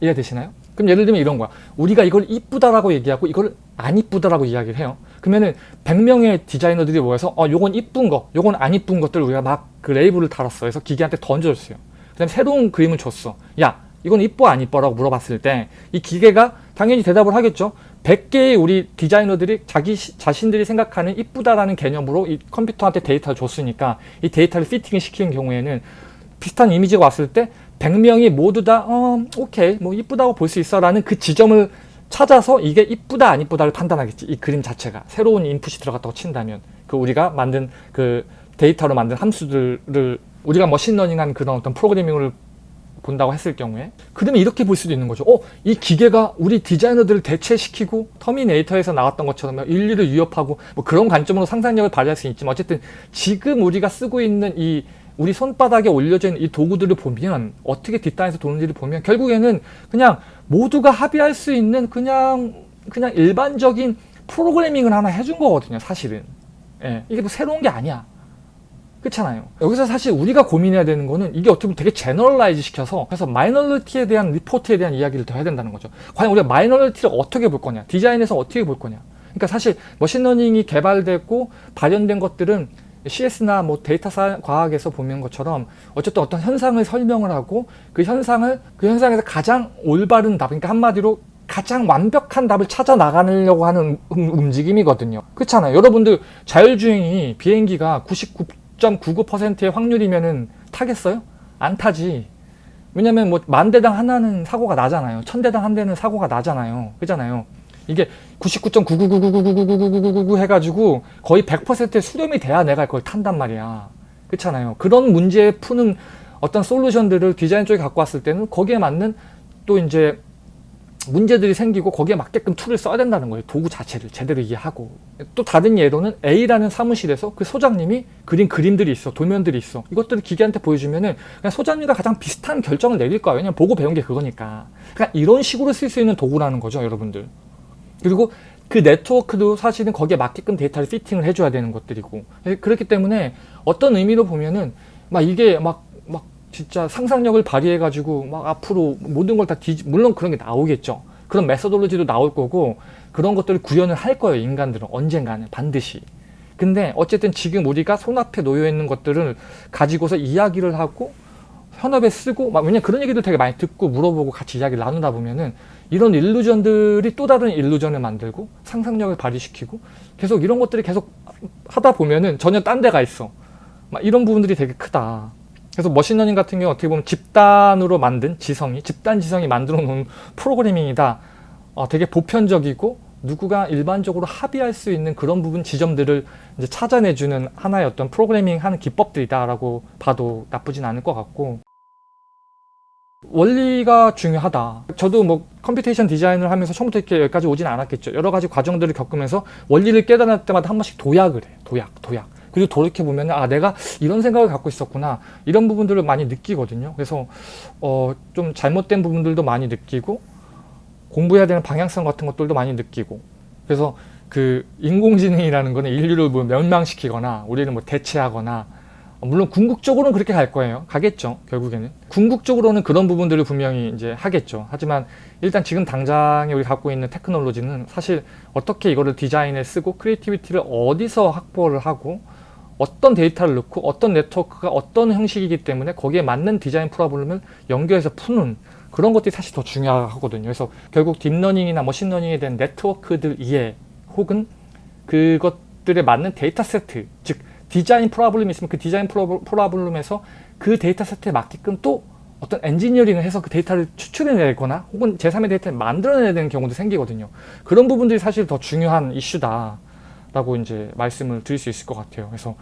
이해되시나요? 그럼 예를 들면 이런 거야. 우리가 이걸 이쁘다라고 얘기하고 이걸 안 이쁘다라고 이야기를 해요. 그러면은 100명의 디자이너들이 모여서 어 요건 이쁜 거, 요건 안 이쁜 것들을 우리가 막 그 레이블을 달았어. 그래서 기계한테 던져줬어요. 그 다음에 새로운 그림을 줬어. 야 이건 이뻐 안 이뻐라고 물어봤을 때 이 기계가 당연히 대답을 하겠죠. 100개의 우리 디자이너들이 자기 자신들이 생각하는 이쁘다라는 개념으로 이 컴퓨터한테 데이터를 줬으니까 이 데이터를 피팅을 시키는 경우에는 비슷한 이미지가 왔을 때 100명이 모두 다 어, 오케이 뭐 이쁘다고 볼 수 있어 라는 그 지점을 찾아서 이게 이쁘다 안 이쁘다를 판단하겠지. 이 그림 자체가. 새로운 인풋이 들어갔다고 친다면 그 우리가 만든 그 데이터로 만든 함수들을 우리가 machine learning한 그런 어떤 프로그래밍을 본다고 했을 경우에. 그러면 이렇게 볼 수도 있는 거죠. 어, 이 기계가 우리 디자이너들을 대체시키고 터미네이터에서 나왔던 것처럼 인류를 위협하고 뭐 그런 관점으로 상상력을 발휘할 수 있지만 어쨌든 지금 우리가 쓰고 있는 이 우리 손바닥에 올려져 있는 이 도구들을 보면 어떻게 뒷단에서 도는지를 보면 결국에는 그냥 모두가 합의할 수 있는 그냥 그냥 일반적인 프로그래밍을 하나 해준 거거든요 사실은. 예, 이게 뭐 새로운 게 아니야 그렇잖아요. 여기서 사실 우리가 고민해야 되는 거는 이게 어떻게 보면 되게 generalize 시켜서 그래서 minority에 대한 리포트에 대한 이야기를 더 해야 된다는 거죠. 과연 우리가 minority를 어떻게 볼 거냐? 디자인에서 어떻게 볼 거냐? 그러니까 사실 machine learning이 개발됐고 발현된 것들은 CS나 뭐 데이터 사, 과학에서 보면 것처럼 어쨌든 어떤 현상을 설명을 하고 그 현상을 그 현상에서 가장 올바른 답 그러니까 한마디로 가장 완벽한 답을 찾아 나가려고 하는 음, 움직임이거든요. 그렇잖아요. 여러분들 자율주행이 비행기가 99.99%의 확률이면은 타겠어요? 안 타지. 왜냐면 뭐 만 대당 하나는 사고가 나잖아요. 천 대당 한 대는 사고가 나잖아요. 그잖아요. 이게 99.99999999999 해가지고 거의 100%의 수렴이 돼야 내가 그걸 탄단 말이야. 그렇잖아요. 그런 문제 푸는 어떤 솔루션들을 디자인 쪽에 갖고 왔을 때는 거기에 맞는 또 이제 문제들이 생기고 거기에 맞게끔 tool을 써야 된다는 거예요. 도구 자체를 제대로 이해하고. 또 다른 예로는 A라는 사무실에서 그 소장님이 그린 그림들이 있어 도면들이 있어. 이것들을 기계한테 보여주면 은 그냥 소장님과 가장 비슷한 결정을 내릴 거야. 왜냐면 보고 배운 게 그거니까. 그러니까 이런 식으로 쓸 수 있는 도구라는 거죠 여러분들. 그리고 그 네트워크도 사실은 거기에 맞게끔 데이터를 fitting을 해줘야 되는 것들이고. 그렇기 때문에 어떤 의미로 보면은 막 이게 막막 진짜 상상력을 발휘해 가지고 막 앞으로 모든 걸 다 뒤지 물론 그런 게 나오겠죠. 그런 메소돌로지도 나올 거고 그런 것들을 구현을 할 거예요 인간들은 언젠가는 반드시. 근데 어쨌든 지금 우리가 손앞에 놓여 있는 것들을 가지고서 이야기를 하고 현업에 쓰고 막 왜냐 그런 얘기들 되게 많이 듣고 물어보고 같이 이야기를 나누다 보면은 이런 일루전들이 또 다른 일루전을 만들고 상상력을 발휘시키고 계속 이런 것들이 계속 하다 보면은 전혀 딴 데가 있어. 막 이런 부분들이 되게 크다 그래서 machine learning 같은 경우 어떻게 보면 집단으로 만든 지성이 집단 지성이 만들어 놓은 프로그래밍이다 어, 되게 보편적이고 누구가 일반적으로 합의할 수 있는 그런 부분 지점들을 이제 찾아내주는 하나의 어떤 프로그래밍 하는 기법들이다 라고 봐도 나쁘진 않을 것 같고 원리가 중요하다. 저도 뭐 computation design을 하면서 처음부터 이렇게 여기까지 오진 않았겠죠. 여러 가지 과정들을 겪으면서 원리를 깨달을 때마다 한 번씩 도약을 해. 도약, 도약. 그리고 돌이켜보면 아 내가 이런 생각을 갖고 있었구나 이런 부분들을 많이 느끼거든요. 그래서 어, 좀 잘못된 부분들도 많이 느끼고 공부해야 되는 방향성 같은 것들도 많이 느끼고 그래서 그 인공지능이라는 거는 인류를 뭐 멸망시키거나 우리를 뭐 대체하거나 물론 궁극적으로는 그렇게 갈 거예요. 가겠죠. 결국에는. 궁극적으로는 그런 부분들을 분명히 이제 하겠죠. 하지만 일단 지금 당장에 우리 갖고 있는 테크놀로지는 사실 어떻게 이거를 디자인에 쓰고 creativity를 어디서 확보를 하고 어떤 데이터를 넣고 어떤 네트워크가 어떤 형식이기 때문에 거기에 맞는 design problem을 연결해서 푸는 그런 것들이 사실 더 중요하거든요. 그래서 결국 딥러닝이나 머신러닝에 대한 네트워크들 이해 혹은 그것들에 맞는 데이터 세트 즉 design problem이 있으면 그 design problem에서 그 데이터 세트에 맞게끔 또 어떤 엔지니어링을 해서 그 데이터를 추출해내거나 혹은 제3의 데이터를 만들어내야 되는 경우도 생기거든요. 그런 부분들이 사실 더 중요한 이슈다 라고 이제 말씀을 드릴 수 있을 것 같아요. 그래서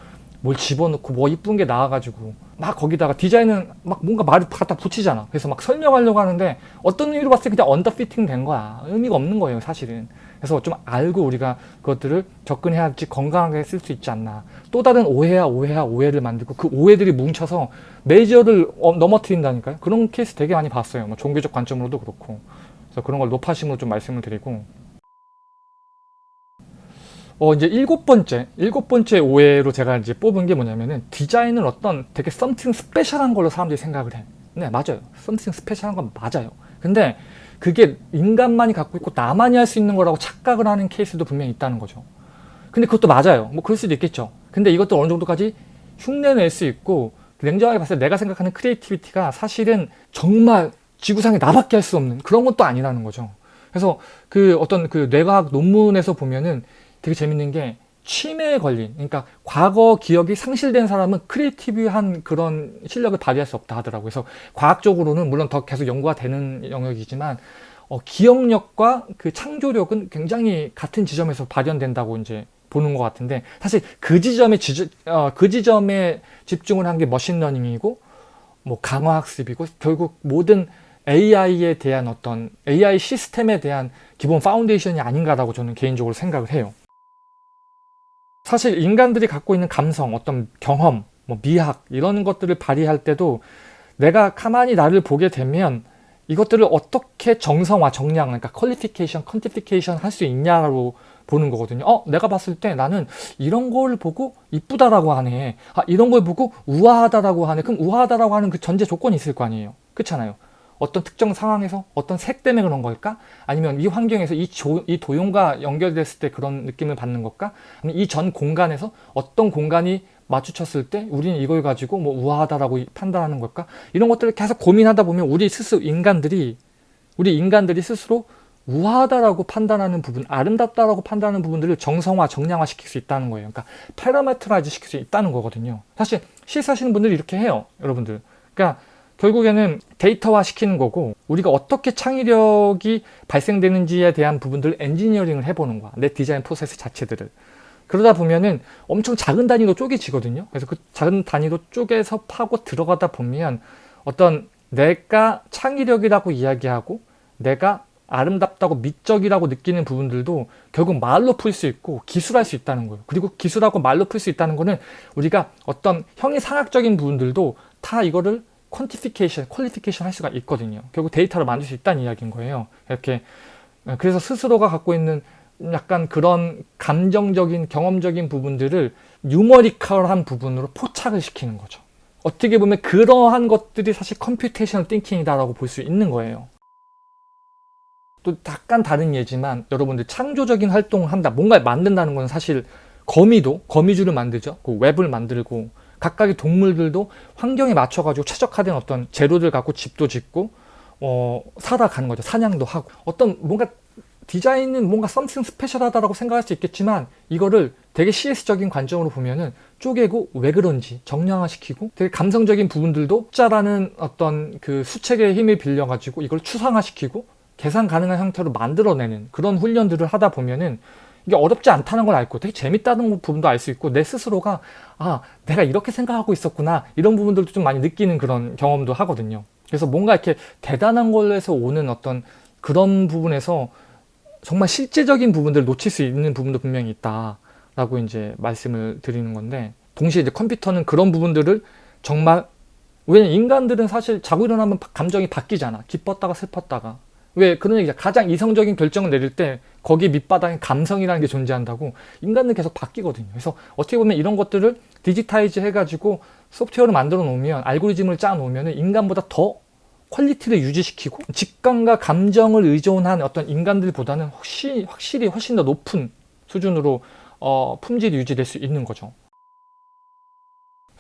뭘 집어넣고 뭐 이쁜 게 나와가지고 막 거기다가 디자인은 막 뭔가 말을 갖다 붙이잖아. 그래서 막 설명하려고 하는데 어떤 의미로 봤을 때 그냥 언더피팅 된 거야. 의미가 없는 거예요 사실은. 그래서 좀 알고 우리가 그것들을 접근해야지 건강하게 쓸 수 있지 않나 또 다른 오해야 오해야 오해를 만들고 그 오해들이 뭉쳐서 메이저를 어, 넘어뜨린다니까요 그런 케이스 되게 많이 봤어요 뭐 종교적 관점으로도 그렇고 그래서 그런 걸 노파심으로 좀 말씀을 드리고 어 이제 일곱 번째 일곱 번째 오해로 제가 이제 뽑은 게 뭐냐면은 디자인은 어떤 되게 something special한 걸로 사람들이 생각을 해. 네 맞아요. something special한 건 맞아요. 근데 그게 인간만이 갖고 있고 나만이 할 수 있는 거라고 착각을 하는 케이스도 분명히 있다는 거죠. 근데 그것도 맞아요. 뭐 그럴 수도 있겠죠. 근데 이것도 어느 정도까지 흉내낼 수 있고 냉정하게 봤을 때 내가 생각하는 creativity가 사실은 정말 지구상에 나밖에 할 수 없는 그런 것도 아니라는 거죠. 그래서 그 어떤 그 뇌과학 논문에서 보면은 되게 재밌는 게 치매에 걸린 그러니까 과거 기억이 상실된 사람은 creative한 그런 실력을 발휘할 수 없다 하더라고요. 그래서 과학적으로는 물론 더 계속 연구가 되는 영역이지만 어, 기억력과 그 창조력은 굉장히 같은 지점에서 발현된다고 이제 보는 것 같은데 사실 그 지점에 지, 어, 그 지점에 집중을 한 게 machine learning이고 뭐 강화학습이고 결국 모든 AI에 대한 어떤 AI 시스템에 대한 기본 foundation이 아닌가라고 저는 개인적으로 생각을 해요. 사실 인간들이 갖고 있는 감성, 어떤 경험, 뭐 미학 이런 것들을 발휘할 때도 내가 가만히 나를 보게 되면 이것들을 어떻게 정성화, 정량, 그러니까 qualification, quantification 할 수 있냐로 보는 거거든요. 어, 내가 봤을 때 나는 이런 걸 보고 이쁘다라고 하네. 아, 이런 걸 보고 우아하다라고 하네. 그럼 우아하다라고 하는 그 전제 조건이 있을 거 아니에요. 그렇잖아요. 어떤 특정 상황에서 어떤 색 때문에 그런 걸까? 아니면 이 환경에서 이, 조, 이 조형과 연결됐을 때 그런 느낌을 받는 걸까? 아니면 이전 공간에서 어떤 공간이 마주쳤을 때 우리는 이걸 가지고 뭐 우아하다라고 판단하는 걸까? 이런 것들을 계속 고민하다 보면 우리 스스로 인간들이 우리 인간들이 스스로 우아하다라고 판단하는 부분, 아름답다라고 판단하는 부분들을 정성화, 정량화 시킬 수 있다는 거예요. 그러니까 parametrize 시킬 수 있다는 거거든요. 사실 시사하시는 분들이 이렇게 해요. 여러분들. 그러니까 결국에는 데이터화 시키는 거고 우리가 어떻게 창의력이 발생되는지에 대한 부분들을 엔지니어링을 해보는 거야. 내 디자인 프로세스 자체들을. 그러다 보면은 엄청 작은 단위로 쪼개지거든요. 그래서 그 작은 단위로 쪼개서 파고 들어가다 보면 어떤 내가 창의력이라고 이야기하고 내가 아름답다고 미적이라고 느끼는 부분들도 결국 말로 풀 수 있고 기술할 수 있다는 거예요. 그리고 기술하고 말로 풀 수 있다는 거는 우리가 어떤 형이상학적인 부분들도 다 이거를 quantification, qualification 할 수가 있거든요. 결국 데이터를 만들 수 있다는 이야기인 거예요. 이렇게 그래서 스스로가 갖고 있는 약간 그런 감정적인 경험적인 부분들을 numerical한 부분으로 포착을 시키는 거죠. 어떻게 보면 그러한 것들이 사실 computational thinking이다라고 볼 수 있는 거예요. 또 약간 다른 예지만 여러분들 창조적인 활동을 한다. 뭔가를 만든다는 건 사실 거미도 거미줄을 만들죠. 그 웹을 만들고 각각의 동물들도 환경에 맞춰가지고 최적화된 어떤 재료들 갖고 집도 짓고 어, 살아가는 거죠. 사냥도 하고 어떤 뭔가 디자인은 뭔가 썸씽 스페셜하다라고 생각할 수 있겠지만 이거를 되게 CS적인 관점으로 보면은 쪼개고 왜 그런지 정량화시키고 되게 감성적인 부분들도 숫자라는 어떤 그 수책의 힘을 빌려가지고 이걸 추상화시키고 계산 가능한 형태로 만들어내는 그런 훈련들을 하다 보면은 이게 어렵지 않다는 걸 알고 되게 재밌다는 부분도 알 수 있고 내 스스로가 아 내가 이렇게 생각하고 있었구나. 이런 부분들도 좀 많이 느끼는 그런 경험도 하거든요. 그래서 뭔가 이렇게 대단한 걸에서 오는 어떤 그런 부분에서 정말 실제적인 부분들을 놓칠 수 있는 부분도 분명히 있다 라고 이제 말씀을 드리는 건데 동시에 이제 컴퓨터는 그런 부분들을 정말 왜냐면 인간들은 사실 자고 일어나면 감정이 바뀌잖아. 기뻤다가 슬펐다가 왜 그런 얘기죠. 가장 이성적인 결정을 내릴 때 거기 밑바닥에 감성이라는 게 존재한다고 인간은 계속 바뀌거든요. 그래서 어떻게 보면 이런 것들을 digitize 해가지고 소프트웨어를 만들어 놓으면 알고리즘을 짜 놓으면 인간보다 더 퀄리티를 유지시키고 직감과 감정을 의존한 어떤 인간들보다는 확실히, 확실히 훨씬 더 높은 수준으로 어, 품질이 유지될 수 있는 거죠.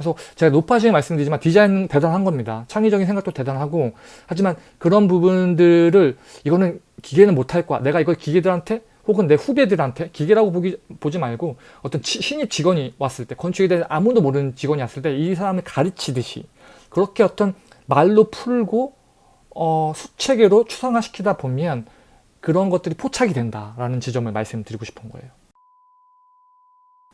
그래서 제가 노파심에 말씀드리지만 디자인은 대단한 겁니다. 창의적인 생각도 대단하고 하지만 그런 부분들을 이거는 기계는 못할 거야. 내가 이걸 기계들한테 혹은 내 후배들한테 기계라고 보기, 보지 말고 어떤 치, 신입 직원이 왔을 때 건축에 대해 아무도 모르는 직원이 왔을 때 이 사람을 가르치듯이 그렇게 어떤 말로 풀고 어, 수체계로 추상화시키다 보면 그런 것들이 포착이 된다라는 지점을 말씀드리고 싶은 거예요.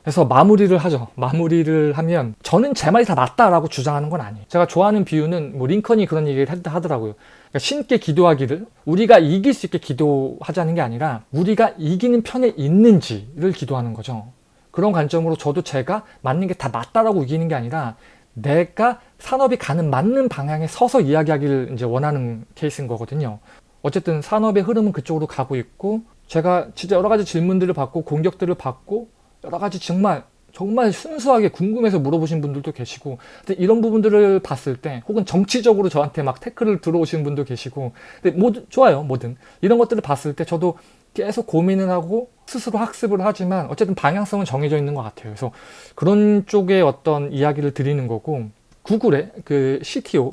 그래서 마무리를 하죠. 마무리를 하면 저는 제 말이 다 맞다라고 주장하는 건 아니에요. 제가 좋아하는 비유는 뭐 링컨이 그런 얘기를 하더라고요. 그러니까 신께 기도하기를 우리가 이길 수 있게 기도하자는 게 아니라 우리가 이기는 편에 있는지를 기도하는 거죠. 그런 관점으로 저도 제가 맞는 게 다 맞다라고 이기는 게 아니라 내가 산업이 가는 맞는 방향에 서서 이야기하기를 이제 원하는 케이스인 거거든요. 어쨌든 산업의 흐름은 그쪽으로 가고 있고 제가 진짜 여러 가지 질문들을 받고 공격들을 받고 여러 가지 정말 정말 순수하게 궁금해서 물어보신 분들도 계시고 근데 이런 부분들을 봤을 때 혹은 정치적으로 저한테 막 태클을 들어오시는 분도 계시고 근데 모두 좋아요 뭐든. 이런 것들을 봤을 때 저도 계속 고민을 하고 스스로 학습을 하지만 어쨌든 방향성은 정해져 있는 것 같아요. 그래서 그런 쪽의 어떤 이야기를 드리는 거고 구글의 그 CTO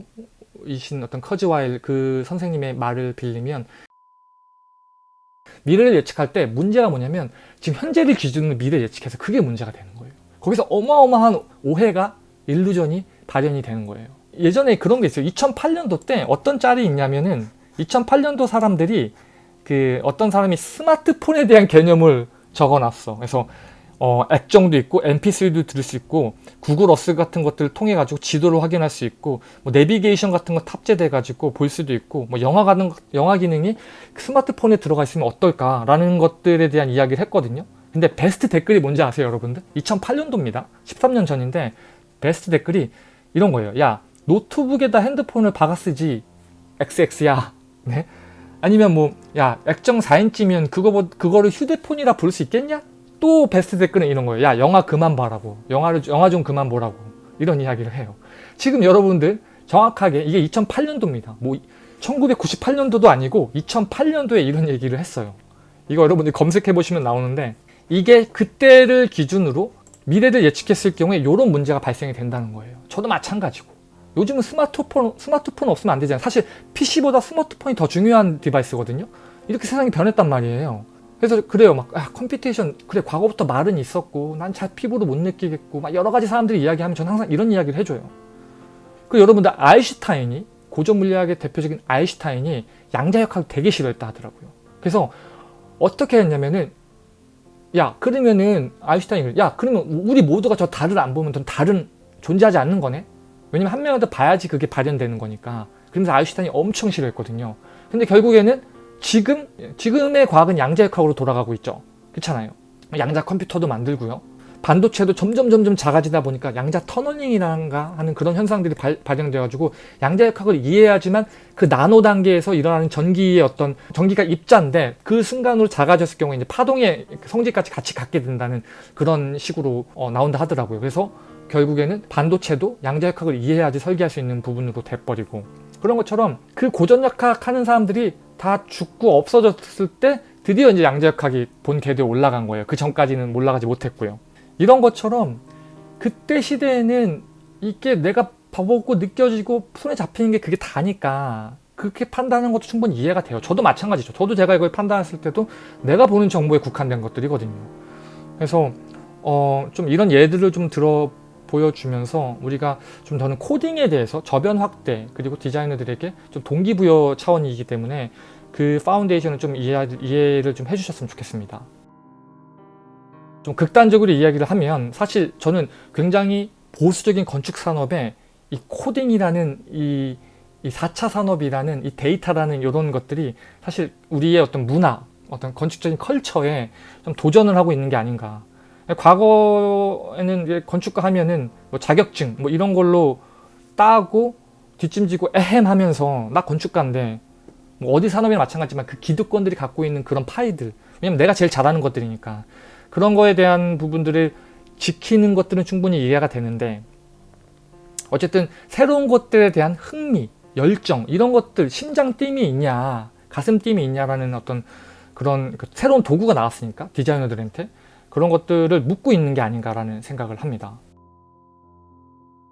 이신 어떤 커즈와일 그 선생님의 말을 빌리면 미래를 예측할 때 문제가 뭐냐면 지금 현재를 기준으로 미래 예측해서 그게 문제가 되는 거예요. 거기서 어마어마한 오해가 일루전이 발현이 되는 거예요. 예전에 그런 게 있어요. 2008년도 때 어떤 짤이 있냐면은 2008년도 사람들이 그 어떤 사람이 스마트폰에 대한 개념을 적어놨어. 그래서 어, 액정도 있고 mp3도 들을 수 있고 구글 어스 같은 것들을 통해 가지고 지도를 확인할 수 있고 뭐 내비게이션 같은 거 탑재돼 가지고 볼 수도 있고 뭐 영화 가는 영화 기능이 스마트폰에 들어가 있으면 어떨까라는 것들에 대한 이야기를 했거든요. 근데 베스트 댓글이 뭔지 아세요, 여러분들? 2008년도입니다. 13년 전인데 베스트 댓글이 이런 거예요. 야 노트북에다 핸드폰을 박아 쓰지 XX야. 네? 아니면 뭐 야 액정 4인치면 그거 그거를 휴대폰이라 부를 수 있겠냐? 또 베스트 댓글은 이런 거예요. 야 영화 그만 봐라고. 영화를 영화 좀 그만 보라고. 이런 이야기를 해요. 지금 여러분들 정확하게 이게 2008년도입니다. 뭐 1998년도도 아니고 2008년도에 이런 얘기를 했어요. 이거 여러분들 검색해 보시면 나오는데 이게 그때를 기준으로 미래를 예측했을 경우에 이런 문제가 발생이 된다는 거예요. 저도 마찬가지고. 요즘은 스마트폰, 스마트폰 없으면 안 되잖아요. 사실 PC보다 스마트폰이 더 중요한 디바이스거든요. 이렇게 세상이 변했단 말이에요. 그래서 그래요. 막 아, computation 그래 과거부터 말은 있었고 난 잘 피부로 못 느끼겠고 막 여러 가지 사람들이 이야기하면 저는 항상 이런 이야기를 해줘요. 그 여러분들 아인슈타인이 고전 물리학의 대표적인 아인슈타인이 양자역학을 되게 싫어했다 하더라고요. 그래서 어떻게 했냐면은 야 그러면은 아인슈타인이 야 그러면 우리 모두가 저 달을 안 보면 전 달은 존재하지 않는 거네? 왜냐면 한 명이라도 봐야지 그게 발현되는 거니까. 그러면서 아인슈타인이 엄청 싫어했거든요. 근데 결국에는 지금 지금의 과학은 양자역학으로 돌아가고 있죠. 그렇잖아요. 양자 컴퓨터도 만들고요. 반도체도 점점 점점 작아지다 보니까 양자 터널링이란가 하는 그런 현상들이 발, 발생되어가지고 양자역학을 이해하지만 그 나노 단계에서 일어나는 전기의 어떤 전기가 입자인데 그 순간으로 작아졌을 경우에 이제 파동의 성질까지 같이 갖게 된다는 그런 식으로 어, 나온다 하더라고요. 그래서 결국에는 반도체도 양자역학을 이해해야지 설계할 수 있는 부분으로 돼버리고 그런 것처럼 그 고전역학 하는 사람들이 다 죽고 없어졌을 때 드디어 이제 양자역학이 본 궤도에 올라간 거예요. 그 전까지는 올라가지 못했고요. 이런 것처럼 그때 시대에는 이게 내가 봐보고 느껴지고 손에 잡히는 게 그게 다니까 그렇게 판단하는 것도 충분히 이해가 돼요. 저도 마찬가지죠. 저도 제가 이걸 판단했을 때도 내가 보는 정보에 국한된 것들이거든요. 그래서 어, 좀 이런 예들을 좀 들어 보여주면서 우리가 좀 더는 코딩에 대해서 저변 확대 그리고 디자이너들에게 좀 동기부여 차원이기 때문에 그 foundation을 좀 이해, 이해를 좀 해주셨으면 좋겠습니다. 좀 극단적으로 이야기를 하면 사실 저는 굉장히 보수적인 건축 산업에 이 코딩이라는 이, 이 4차 산업이라는 이 데이터라는 이런 것들이 사실 우리의 어떤 문화, 어떤 건축적인 컬처에 좀 도전을 하고 있는 게 아닌가 과거에는 건축가 하면은 뭐 자격증 뭐 이런 걸로 따고 뒷짐지고 에헴 하면서 나 건축가인데 뭐 어디 산업이나 마찬가지지만 그 기득권들이 갖고 있는 그런 파이들. 왜냐면 내가 제일 잘하는 것들이니까. 그런 거에 대한 부분들을 지키는 것들은 충분히 이해가 되는데 어쨌든 새로운 것들에 대한 흥미, 열정 이런 것들 심장 띵이 있냐 가슴 띵이 있냐라는 어떤 그런 그 새로운 도구가 나왔으니까 디자이너들한테 그런 것들을 묻고 있는 게 아닌가라는 생각을 합니다.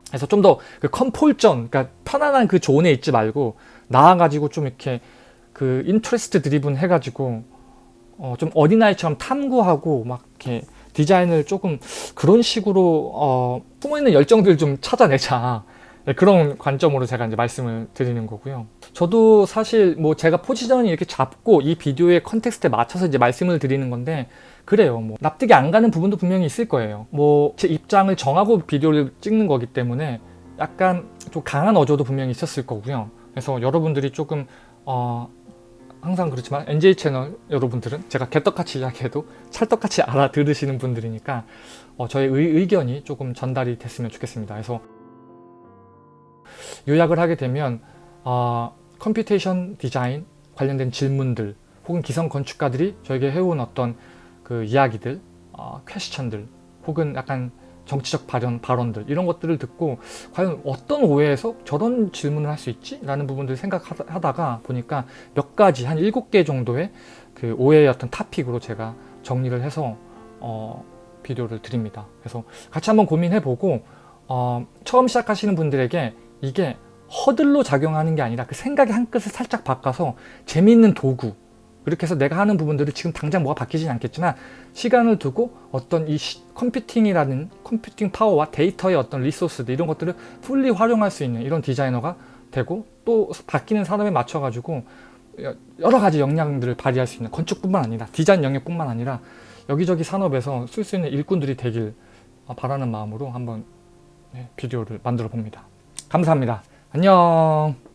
그래서 좀 더 그 컴폴전, 그러니까 편안한 그 존에 있지 말고 나와가지고 좀 이렇게 그 interest driven 해가지고 어 좀 어린아이처럼 탐구하고 막 이렇게 디자인을 조금 그런 식으로 어 숨어있는 열정들 좀 찾아내자 네, 그런 관점으로 제가 이제 말씀을 드리는 거고요. 저도 사실 뭐 제가 포지션을 이렇게 잡고 이 비디오의 context에 맞춰서 이제 말씀을 드리는 건데 그래요. 뭐 납득이 안 가는 부분도 분명히 있을 거예요. 뭐 제 입장을 정하고 비디오를 찍는 거기 때문에 약간 좀 강한 어조도 분명히 있었을 거고요. 그래서 여러분들이 조금 어 항상 그렇지만 NJ 채널 여러분들은 제가 개떡같이 이야기해도 찰떡같이 알아들으시는 분들이니까 어 저의 의, 견이 조금 전달이 됐으면 좋겠습니다. 그래서 요약을 하게 되면 어, computation design 관련된 질문들 혹은 기성 건축가들이 저에게 해온 어떤 그 이야기들, 어, question들 혹은 약간 정치적 발언, 발언들 이런 것들을 듣고 과연 어떤 오해에서 저런 질문을 할 수 있지? 라는 부분들을 생각하다가 보니까 몇 가지 한 일곱 개 정도의 그 오해의 어떤 타픽으로 제가 정리를 해서 어, 비디오를 드립니다. 그래서 같이 한번 고민해보고 어, 처음 시작하시는 분들에게 이게 허들로 작용하는 게 아니라 그 생각의 한 끗을 살짝 바꿔서 재미있는 도구 그렇게 해서 내가 하는 부분들을 지금 당장 뭐가 바뀌지는 않겠지만 시간을 두고 어떤 이 컴퓨팅이라는 컴퓨팅 파워와 데이터의 어떤 resource들 이런 것들을 fully 활용할 수 있는 이런 디자이너가 되고 또 바뀌는 산업에 맞춰 가지고 여러 가지 역량들을 발휘할 수 있는 건축뿐만 아니라 디자인 영역뿐만 아니라 여기저기 산업에서 쓸 수 있는 일꾼들이 되길 바라는 마음으로 한번 네, 비디오를 만들어 봅니다. 감사합니다. 안녕